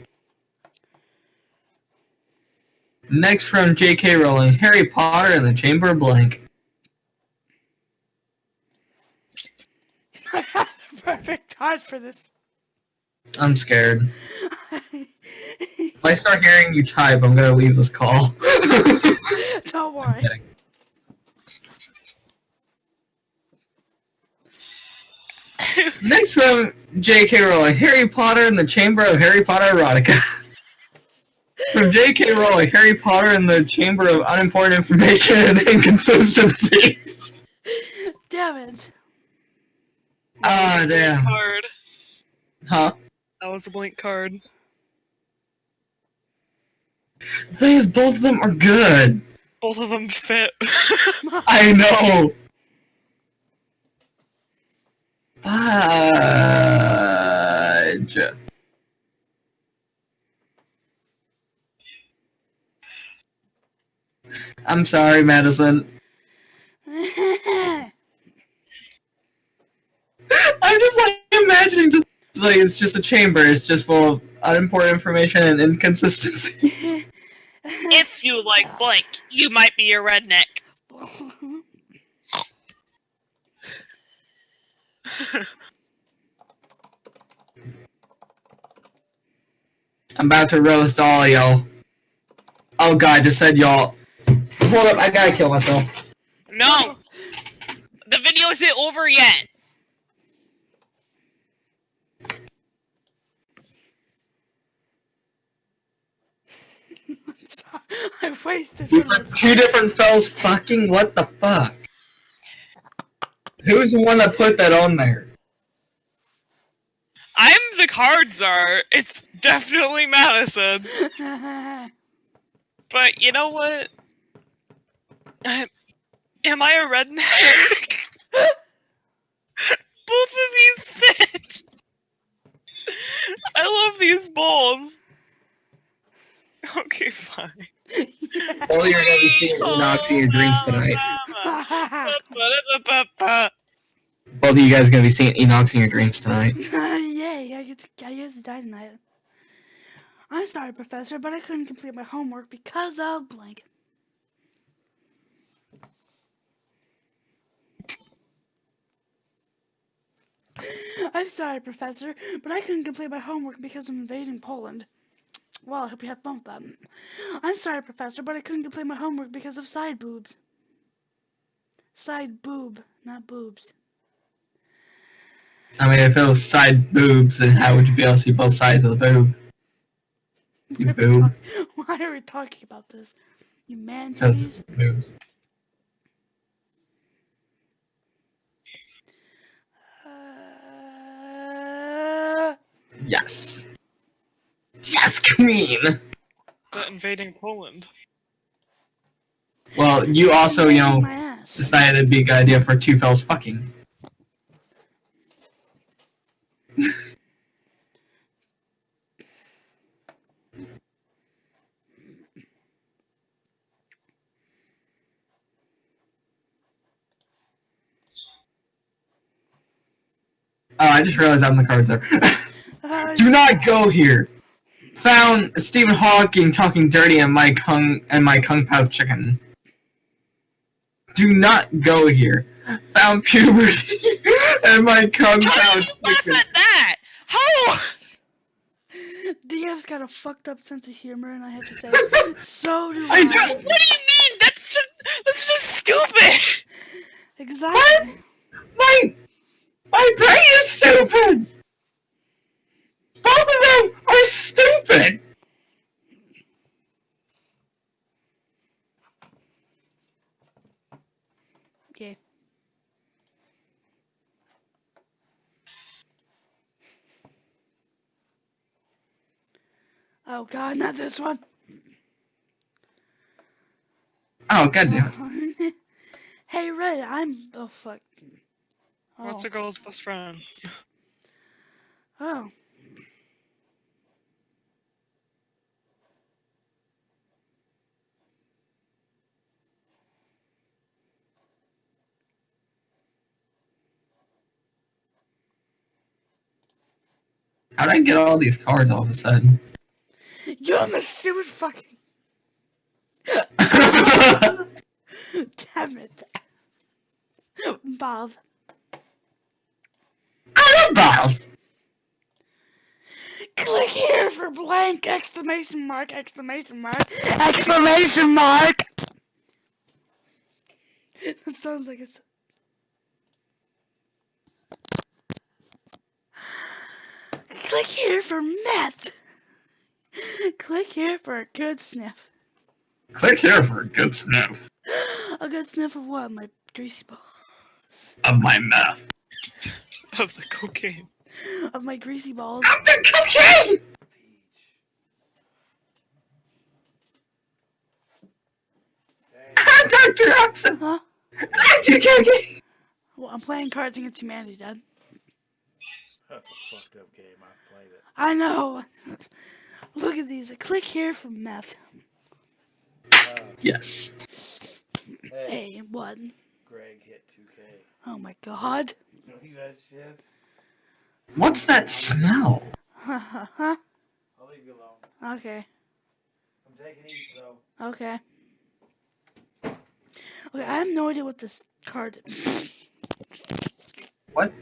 Next from J.K. Rowling, Harry Potter and the Chamber of Blank. perfect time for this. I'm scared. If I start hearing you type, I'm gonna leave this call. Don't worry. Next from J.K. Rowling, Harry Potter and the Chamber of Harry Potter Erotica. from J.K. Rowling, Harry Potter and the Chamber of Unimportant Information and Inconsistencies. Damn it. Ah, damn. card. Huh? That was a blank card. The thing is, both of them are good. Both of them fit. I know. Fudge. I'm sorry, Madison. I'm just like imagining just like it's just a chamber. It's just full of unimportant information and inconsistencies. if you like blank, you might be a redneck. I'm about to roast all y'all. Oh god, I just said y'all. Hold up, I gotta kill myself. No! The video isn't over yet! Sorry, I wasted We've minutes. got two different fells fucking what the fuck? Who's the one that put that on there? I'm the card czar. It's definitely Madison. But you know what? Uh, Am I a redneck? Both of these fit. I love these balls. Okay, fine. All you're gonna be seeing Enox in your dreams tonight. Both of you guys are gonna be seeing Enox in your dreams tonight. Yay, I get to, I get to die tonight. I'm sorry, Professor, but I couldn't complete my homework because of blank. I'm sorry, Professor, but I couldn't complete my homework because of invading Poland. Well, I hope you have fun with that. I'm sorry, Professor, but I couldn't complete my homework because of side boobs. Side boob, not boobs. I mean, if it was side boobs, then how would you be able to see both sides of the boob? You Why are we boob. Why are we talking about this? You man titties? boobs. Uh, Yes. Yes, queen! But invading Poland. Well, you also, you know, decided it'd be a good idea for two fells fucking. Oh, I just realized I'm the cards there. Uh, Do not go here. Found Stephen Hawking talking dirty and my kung and my kung pao chicken. Do not go here. Found puberty and my kung How pao did you laugh chicken. at that? How? DF's got a fucked up sense of humor, and I have to say, so do I I. don't- What do you mean? That's just that's just stupid. Exactly. My my brain is stupid. Both of them are stupid. Okay. Oh god, not this one. Oh god damn it. hey, Red, I'm. Oh fuck. Oh. What's a girl's best friend? oh. How'd I get all these cards all of a sudden? You're the stupid fucking. Damn it. Bob. I love balls. Click here for blank exclamation mark exclamation mark exclamation mark. That sounds like it's. Click here for meth. Click here for a good sniff. Click here for a good sniff A good sniff of what? My greasy balls. of my meth. Of the cocaine. Of my greasy balls. Of the cocaine! Ah, Dr. Oxen! Huh? Ah, I do cocaine! Well, I'm playing Cards Against Humanity, Dad. That's a fucked up game. I played it. I know. Look at these. Click here for meth. Yes. hey, Hey, what? Greg hit 2K. Oh my god. You know what you guys said? What's that smell? I'll leave you alone. Okay. I'm taking each though. Okay. Okay, I have no idea what this card is. What?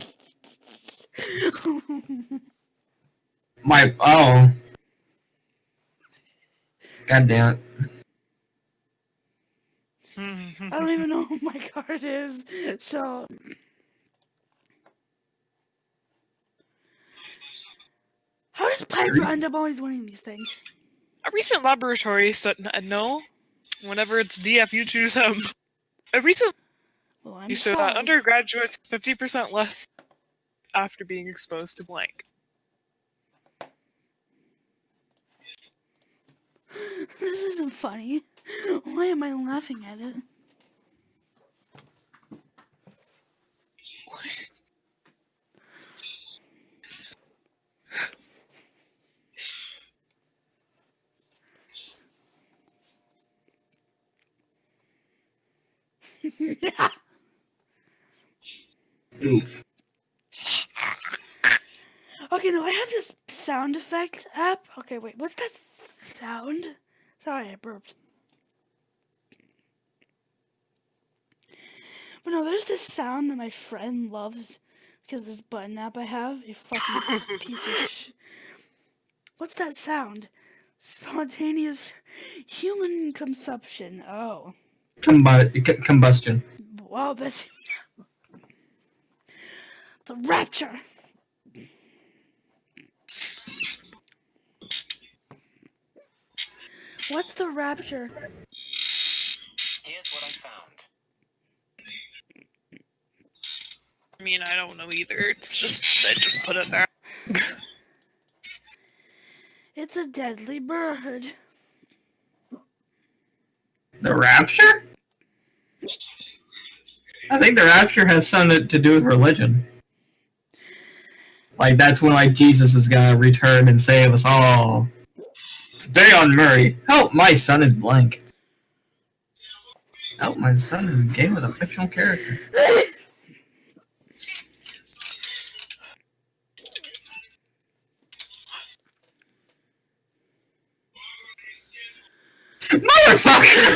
My oh. God damn it. Hmm. I don't even know who my card is. So. How does Piper end up always winning these things? A recent laboratory study. Uh, no, whenever it's DF, you choose him. A recent Well, I'm you showed that undergraduates 50% less after being exposed to blank. This isn't funny. Why am I laughing at it? Oof. Okay, no, I have this sound effect app. Okay, wait, what's that sound? Sorry, I burped. But no, there's this sound that my friend loves because this button app I have, a fucking piece of sh- What's that sound? Spontaneous human consumption. Oh. Combu- c- combustion. Wow, that's the rapture. What's the rapture? Here's what I found. I mean, I don't know either. It's just I just put it there. It's a deadly bird. The rapture? I think the rapture has something to do with religion. Like that's when like Jesus is gonna return and save us all. Today on Maury, help my son is blank. Help my son is a game with a fictional character. Motherfucker!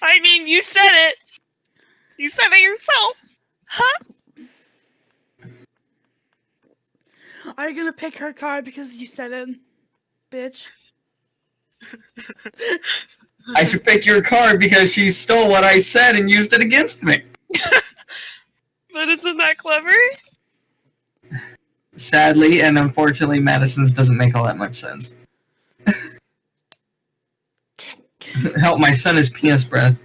I mean, you said it. You said it yourself. Huh? Are you gonna pick her card because you said it, bitch? I should pick your card because she stole what I said and used it against me. But isn't that clever? Sadly and unfortunately, Madison's doesn't make all that much sense. Help, my son is penis breath.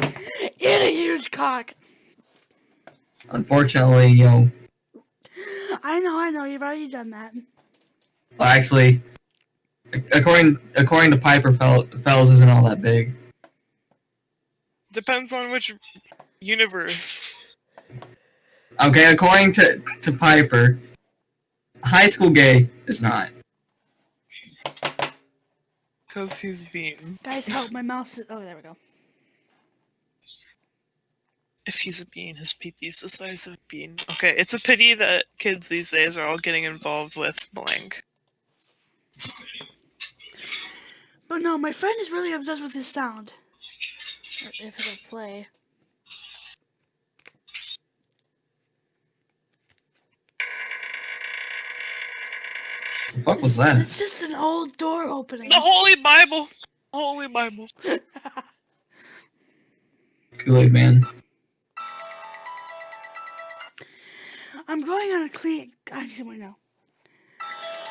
Eat a huge cock. Unfortunately, you know, I know, I know. You've already done that. well, actually, according according to Piper, Fel- Fells isn't all that big. Depends on which universe. Okay, according to to Piper, high school gay is not. Because he's bean. Guys, help! My mouse. Is- oh, there we go. If he's a bean, his pee-pee's the size of a bean. Okay, it's a pity that kids these days are all getting involved with blank. But no, my friend is really obsessed with this sound. If it'll play. The fuck was that? it's just an old door opening. The Holy Bible! Holy Bible. Kool Aid Man. Going on a clean. Actually, no.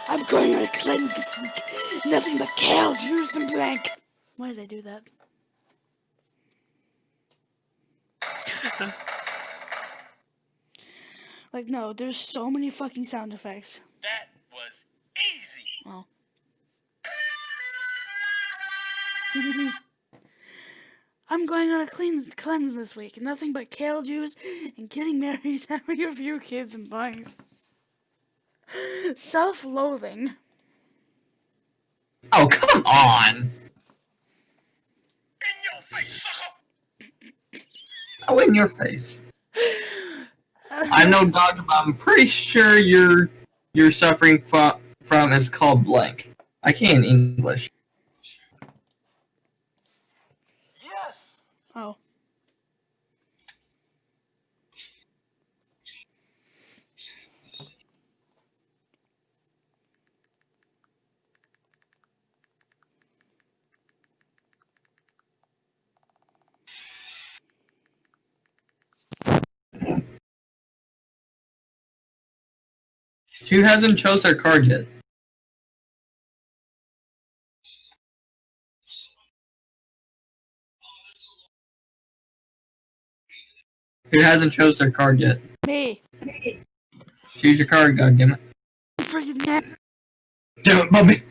I'm going on a cleanse this week. Nothing but kale, juice, and blank. Why did I do that? like, no, there's so many fucking sound effects. That I'm going on a clean cleanse this week. Nothing but kale juice and getting married, having a few kids and buying self-loathing. Oh come on! In your face, sucker! Oh, in your face. I'm no doctor, but I'm pretty sure you're you're suffering from from is called blank. I can't English. Yes! Oh. She hasn't chose her card yet. Who hasn't chose their card yet? Me. Choose your card, goddammit. Freaking heck. Damn it, Bobby!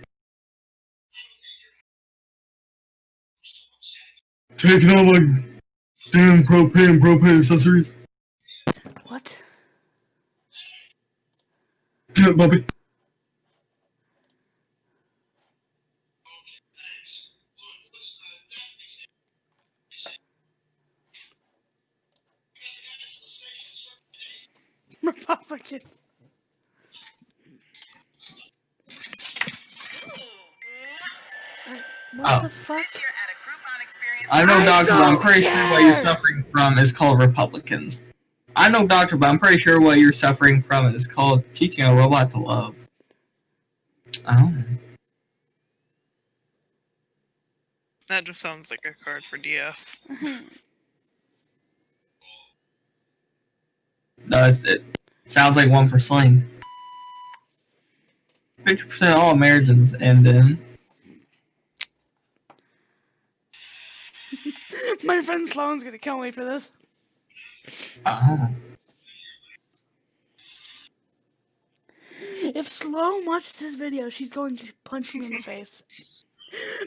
Taking all my damn propane propane accessories. What? Damn it, Bobby. Republican. What Oh. the fuck? This year at a Groupon experience. I know, I Doctor, but I'm don't pretty sure what you're suffering from is called Republicans. I know, Doctor, but I'm pretty sure what you're suffering from is called teaching a robot to love. Oh. That just sounds like a card for DF. No, it's, it sounds like one for Sling. 50% of all marriages end in. My friend Sloan's gonna kill me for this. If Sloan watches this video, she's going to punch me in the face.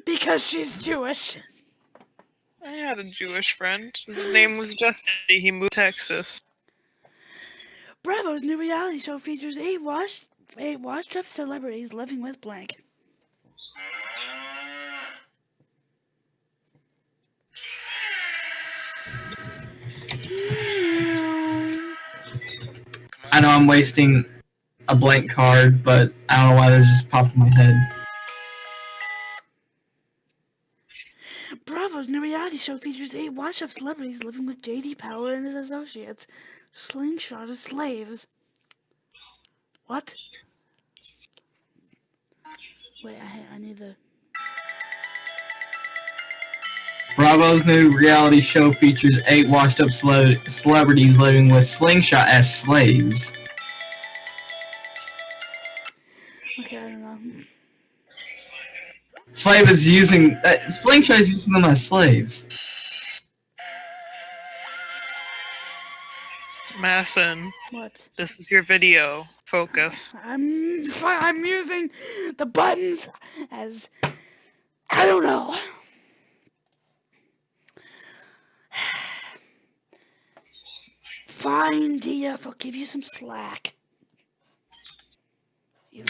Because she's Jewish. I had a Jewish friend. His name was Jesse. He moved to Texas. Bravo's new reality show features eight washed, eight washed up celebrities living with blank. I know I'm wasting a blank card, but I don't know why this just popped in my head. Bravo's new reality show features eight washed up celebrities living with JD Power and his associates. Slingshot as slaves. What? Wait, I, I need the. Bravo's new reality show features eight washed up cele- celebrities living with Slingshot as slaves. Okay, I don't know. Slave is using. Uh, Slingshot is using them as slaves. Masson, What? this is your video. Focus. I'm I'm using the buttons as I don't know. Fine, DF, I'll give you some slack.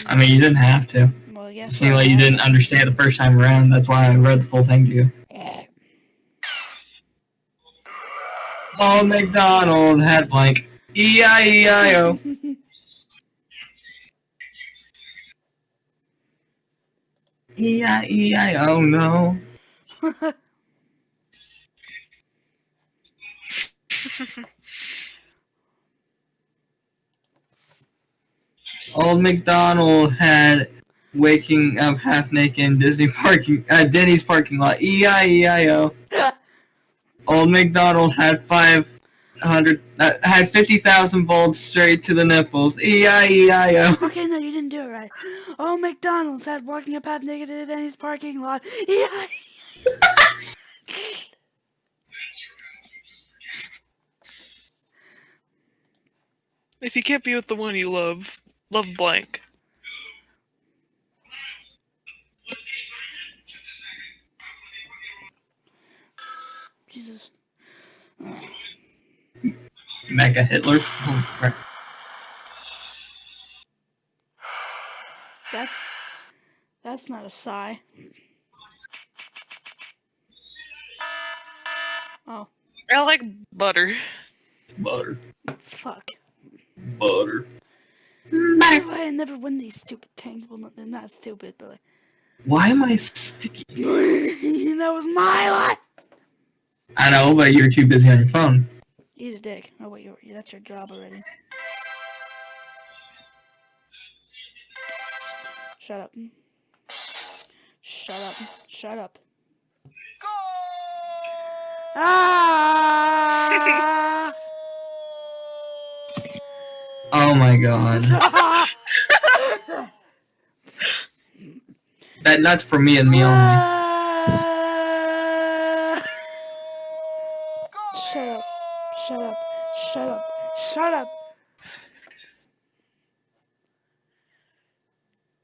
I mean, you didn't have to. well, I It seemed like you didn't understand the first time around. That's why I read the full thing to you. Eh. Paul McDonald had blank. E I E I O. E I E I O no. Old McDonald had waking up half naked in Disney parking uh, Denny's parking lot. E I E I O. Old McDonald had five hundred uh, had fifty thousand volts straight to the nipples. E I E I O. Okay, no, you didn't do it right. Oh, McDonald's had walking up half naked in Denny's parking lot. Yeah. If you can't be with the one you love, love blank. Jesus. Mecha Hitler. Holy crap. That's that's not a sigh. Oh, I like butter. Butter. fuck. Butter. Why do I never win these stupid things? Well, no, they're not stupid, but like, Why am I sticky? that was my life. I know, but you're too busy on your phone. Eat a dick. Oh wait, you're, that's your job already. Shut up. Shut up. Shut up. Ah! Oh my god. That nut's for me and me only. Shut up. Shut up. Shut up. Shut up.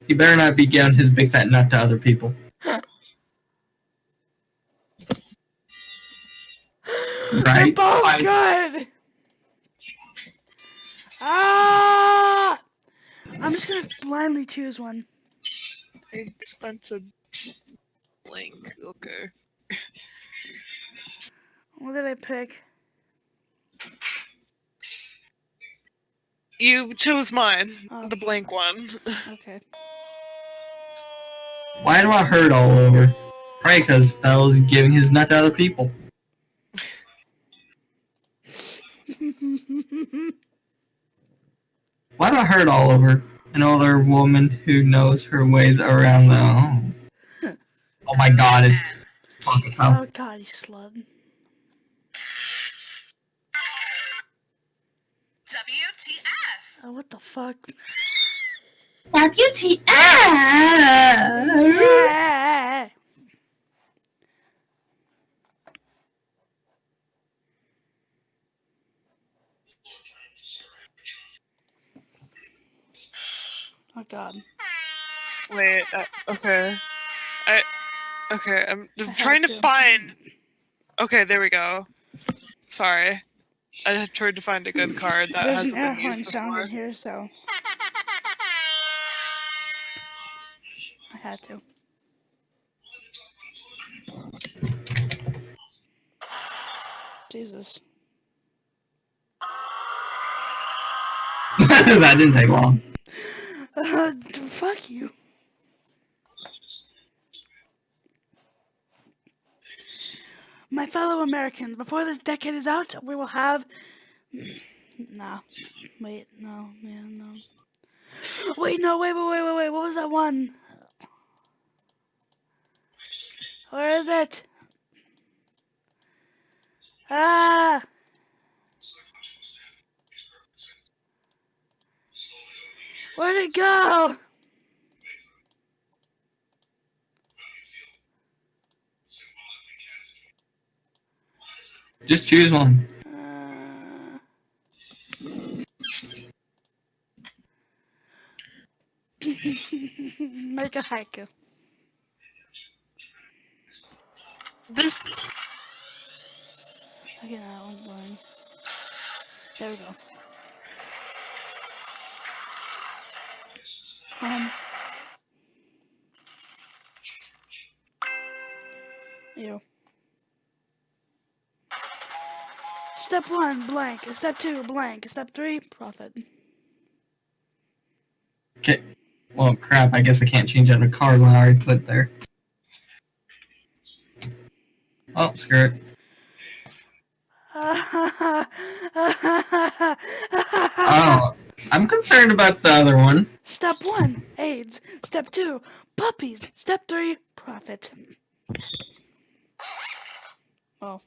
He better not be giving his big fat nut to other people. right? They're both I- good. Ah! I'm just gonna blindly choose one. I spent a link. Okay. What did I pick? You chose mine, Oh. the blank one. Okay. Why do I hurt all over? Probably because Fell's giving his nut to other people. Why do I hurt all over? An older woman who knows her ways around the home. Oh my god, it's fucking tough. Oh god, you slut. WTF? Oh, what the fuck? WTF! Yeah. God. Wait, uh, okay. I. Okay, I'm I had trying to to. find. Okay, there we go. Sorry. I tried to find a good card that There's hasn't an air been horn used sound before. in here, so I had to. Jesus. that didn't take long. Uh, fuck you. My fellow Americans, before this decade is out, we will have. Nah. Wait, no, man, no. Wait, no, wait, wait, wait, wait, wait. What was that one? Where is it? Ah! Where'd it go? Just choose one. Uh, Make a haiku. This. Okay, that one's boring. There we go. Um. Ew. Step one, blank. Step two, blank. Step three, profit. Okay. Well, crap, I guess I can't change out card when I already put it there. Oh, screw it. Oh, I'm concerned about the other one. Step one, AIDS. Step two, puppies. Step three, profit. Oh.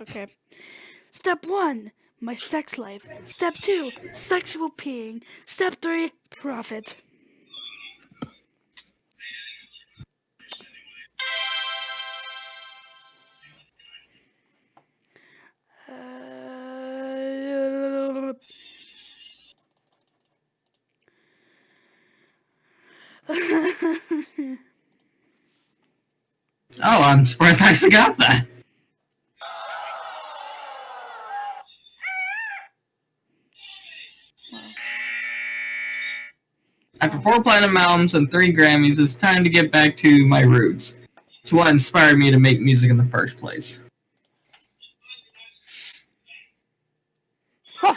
Okay. Step one, my sex life. Step two, sexual peeing. Step three, profit. Oh, I'm surprised I actually got that. After four platinum albums and three Grammys, it's time to get back to my roots. It's what inspired me to make music in the first place.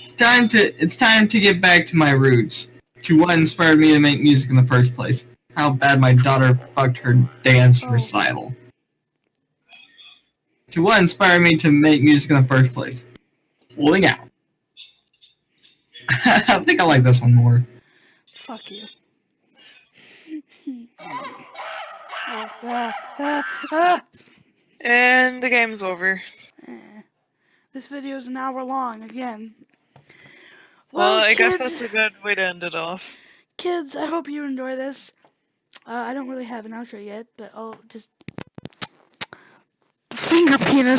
It's time to it's time to get back to my roots. To what inspired me to make music in the first place. How bad my daughter fucked her dance Oh. recital. To what inspired me to make music in the first place. Holding out. I think I like this one more. Fuck you. And the game's over. Eh. This video is an hour long again. Well, I guess that's a good way to end it off. kids, I hope you enjoy this. Uh, I don't really have an outro yet, but I'll just finger penis.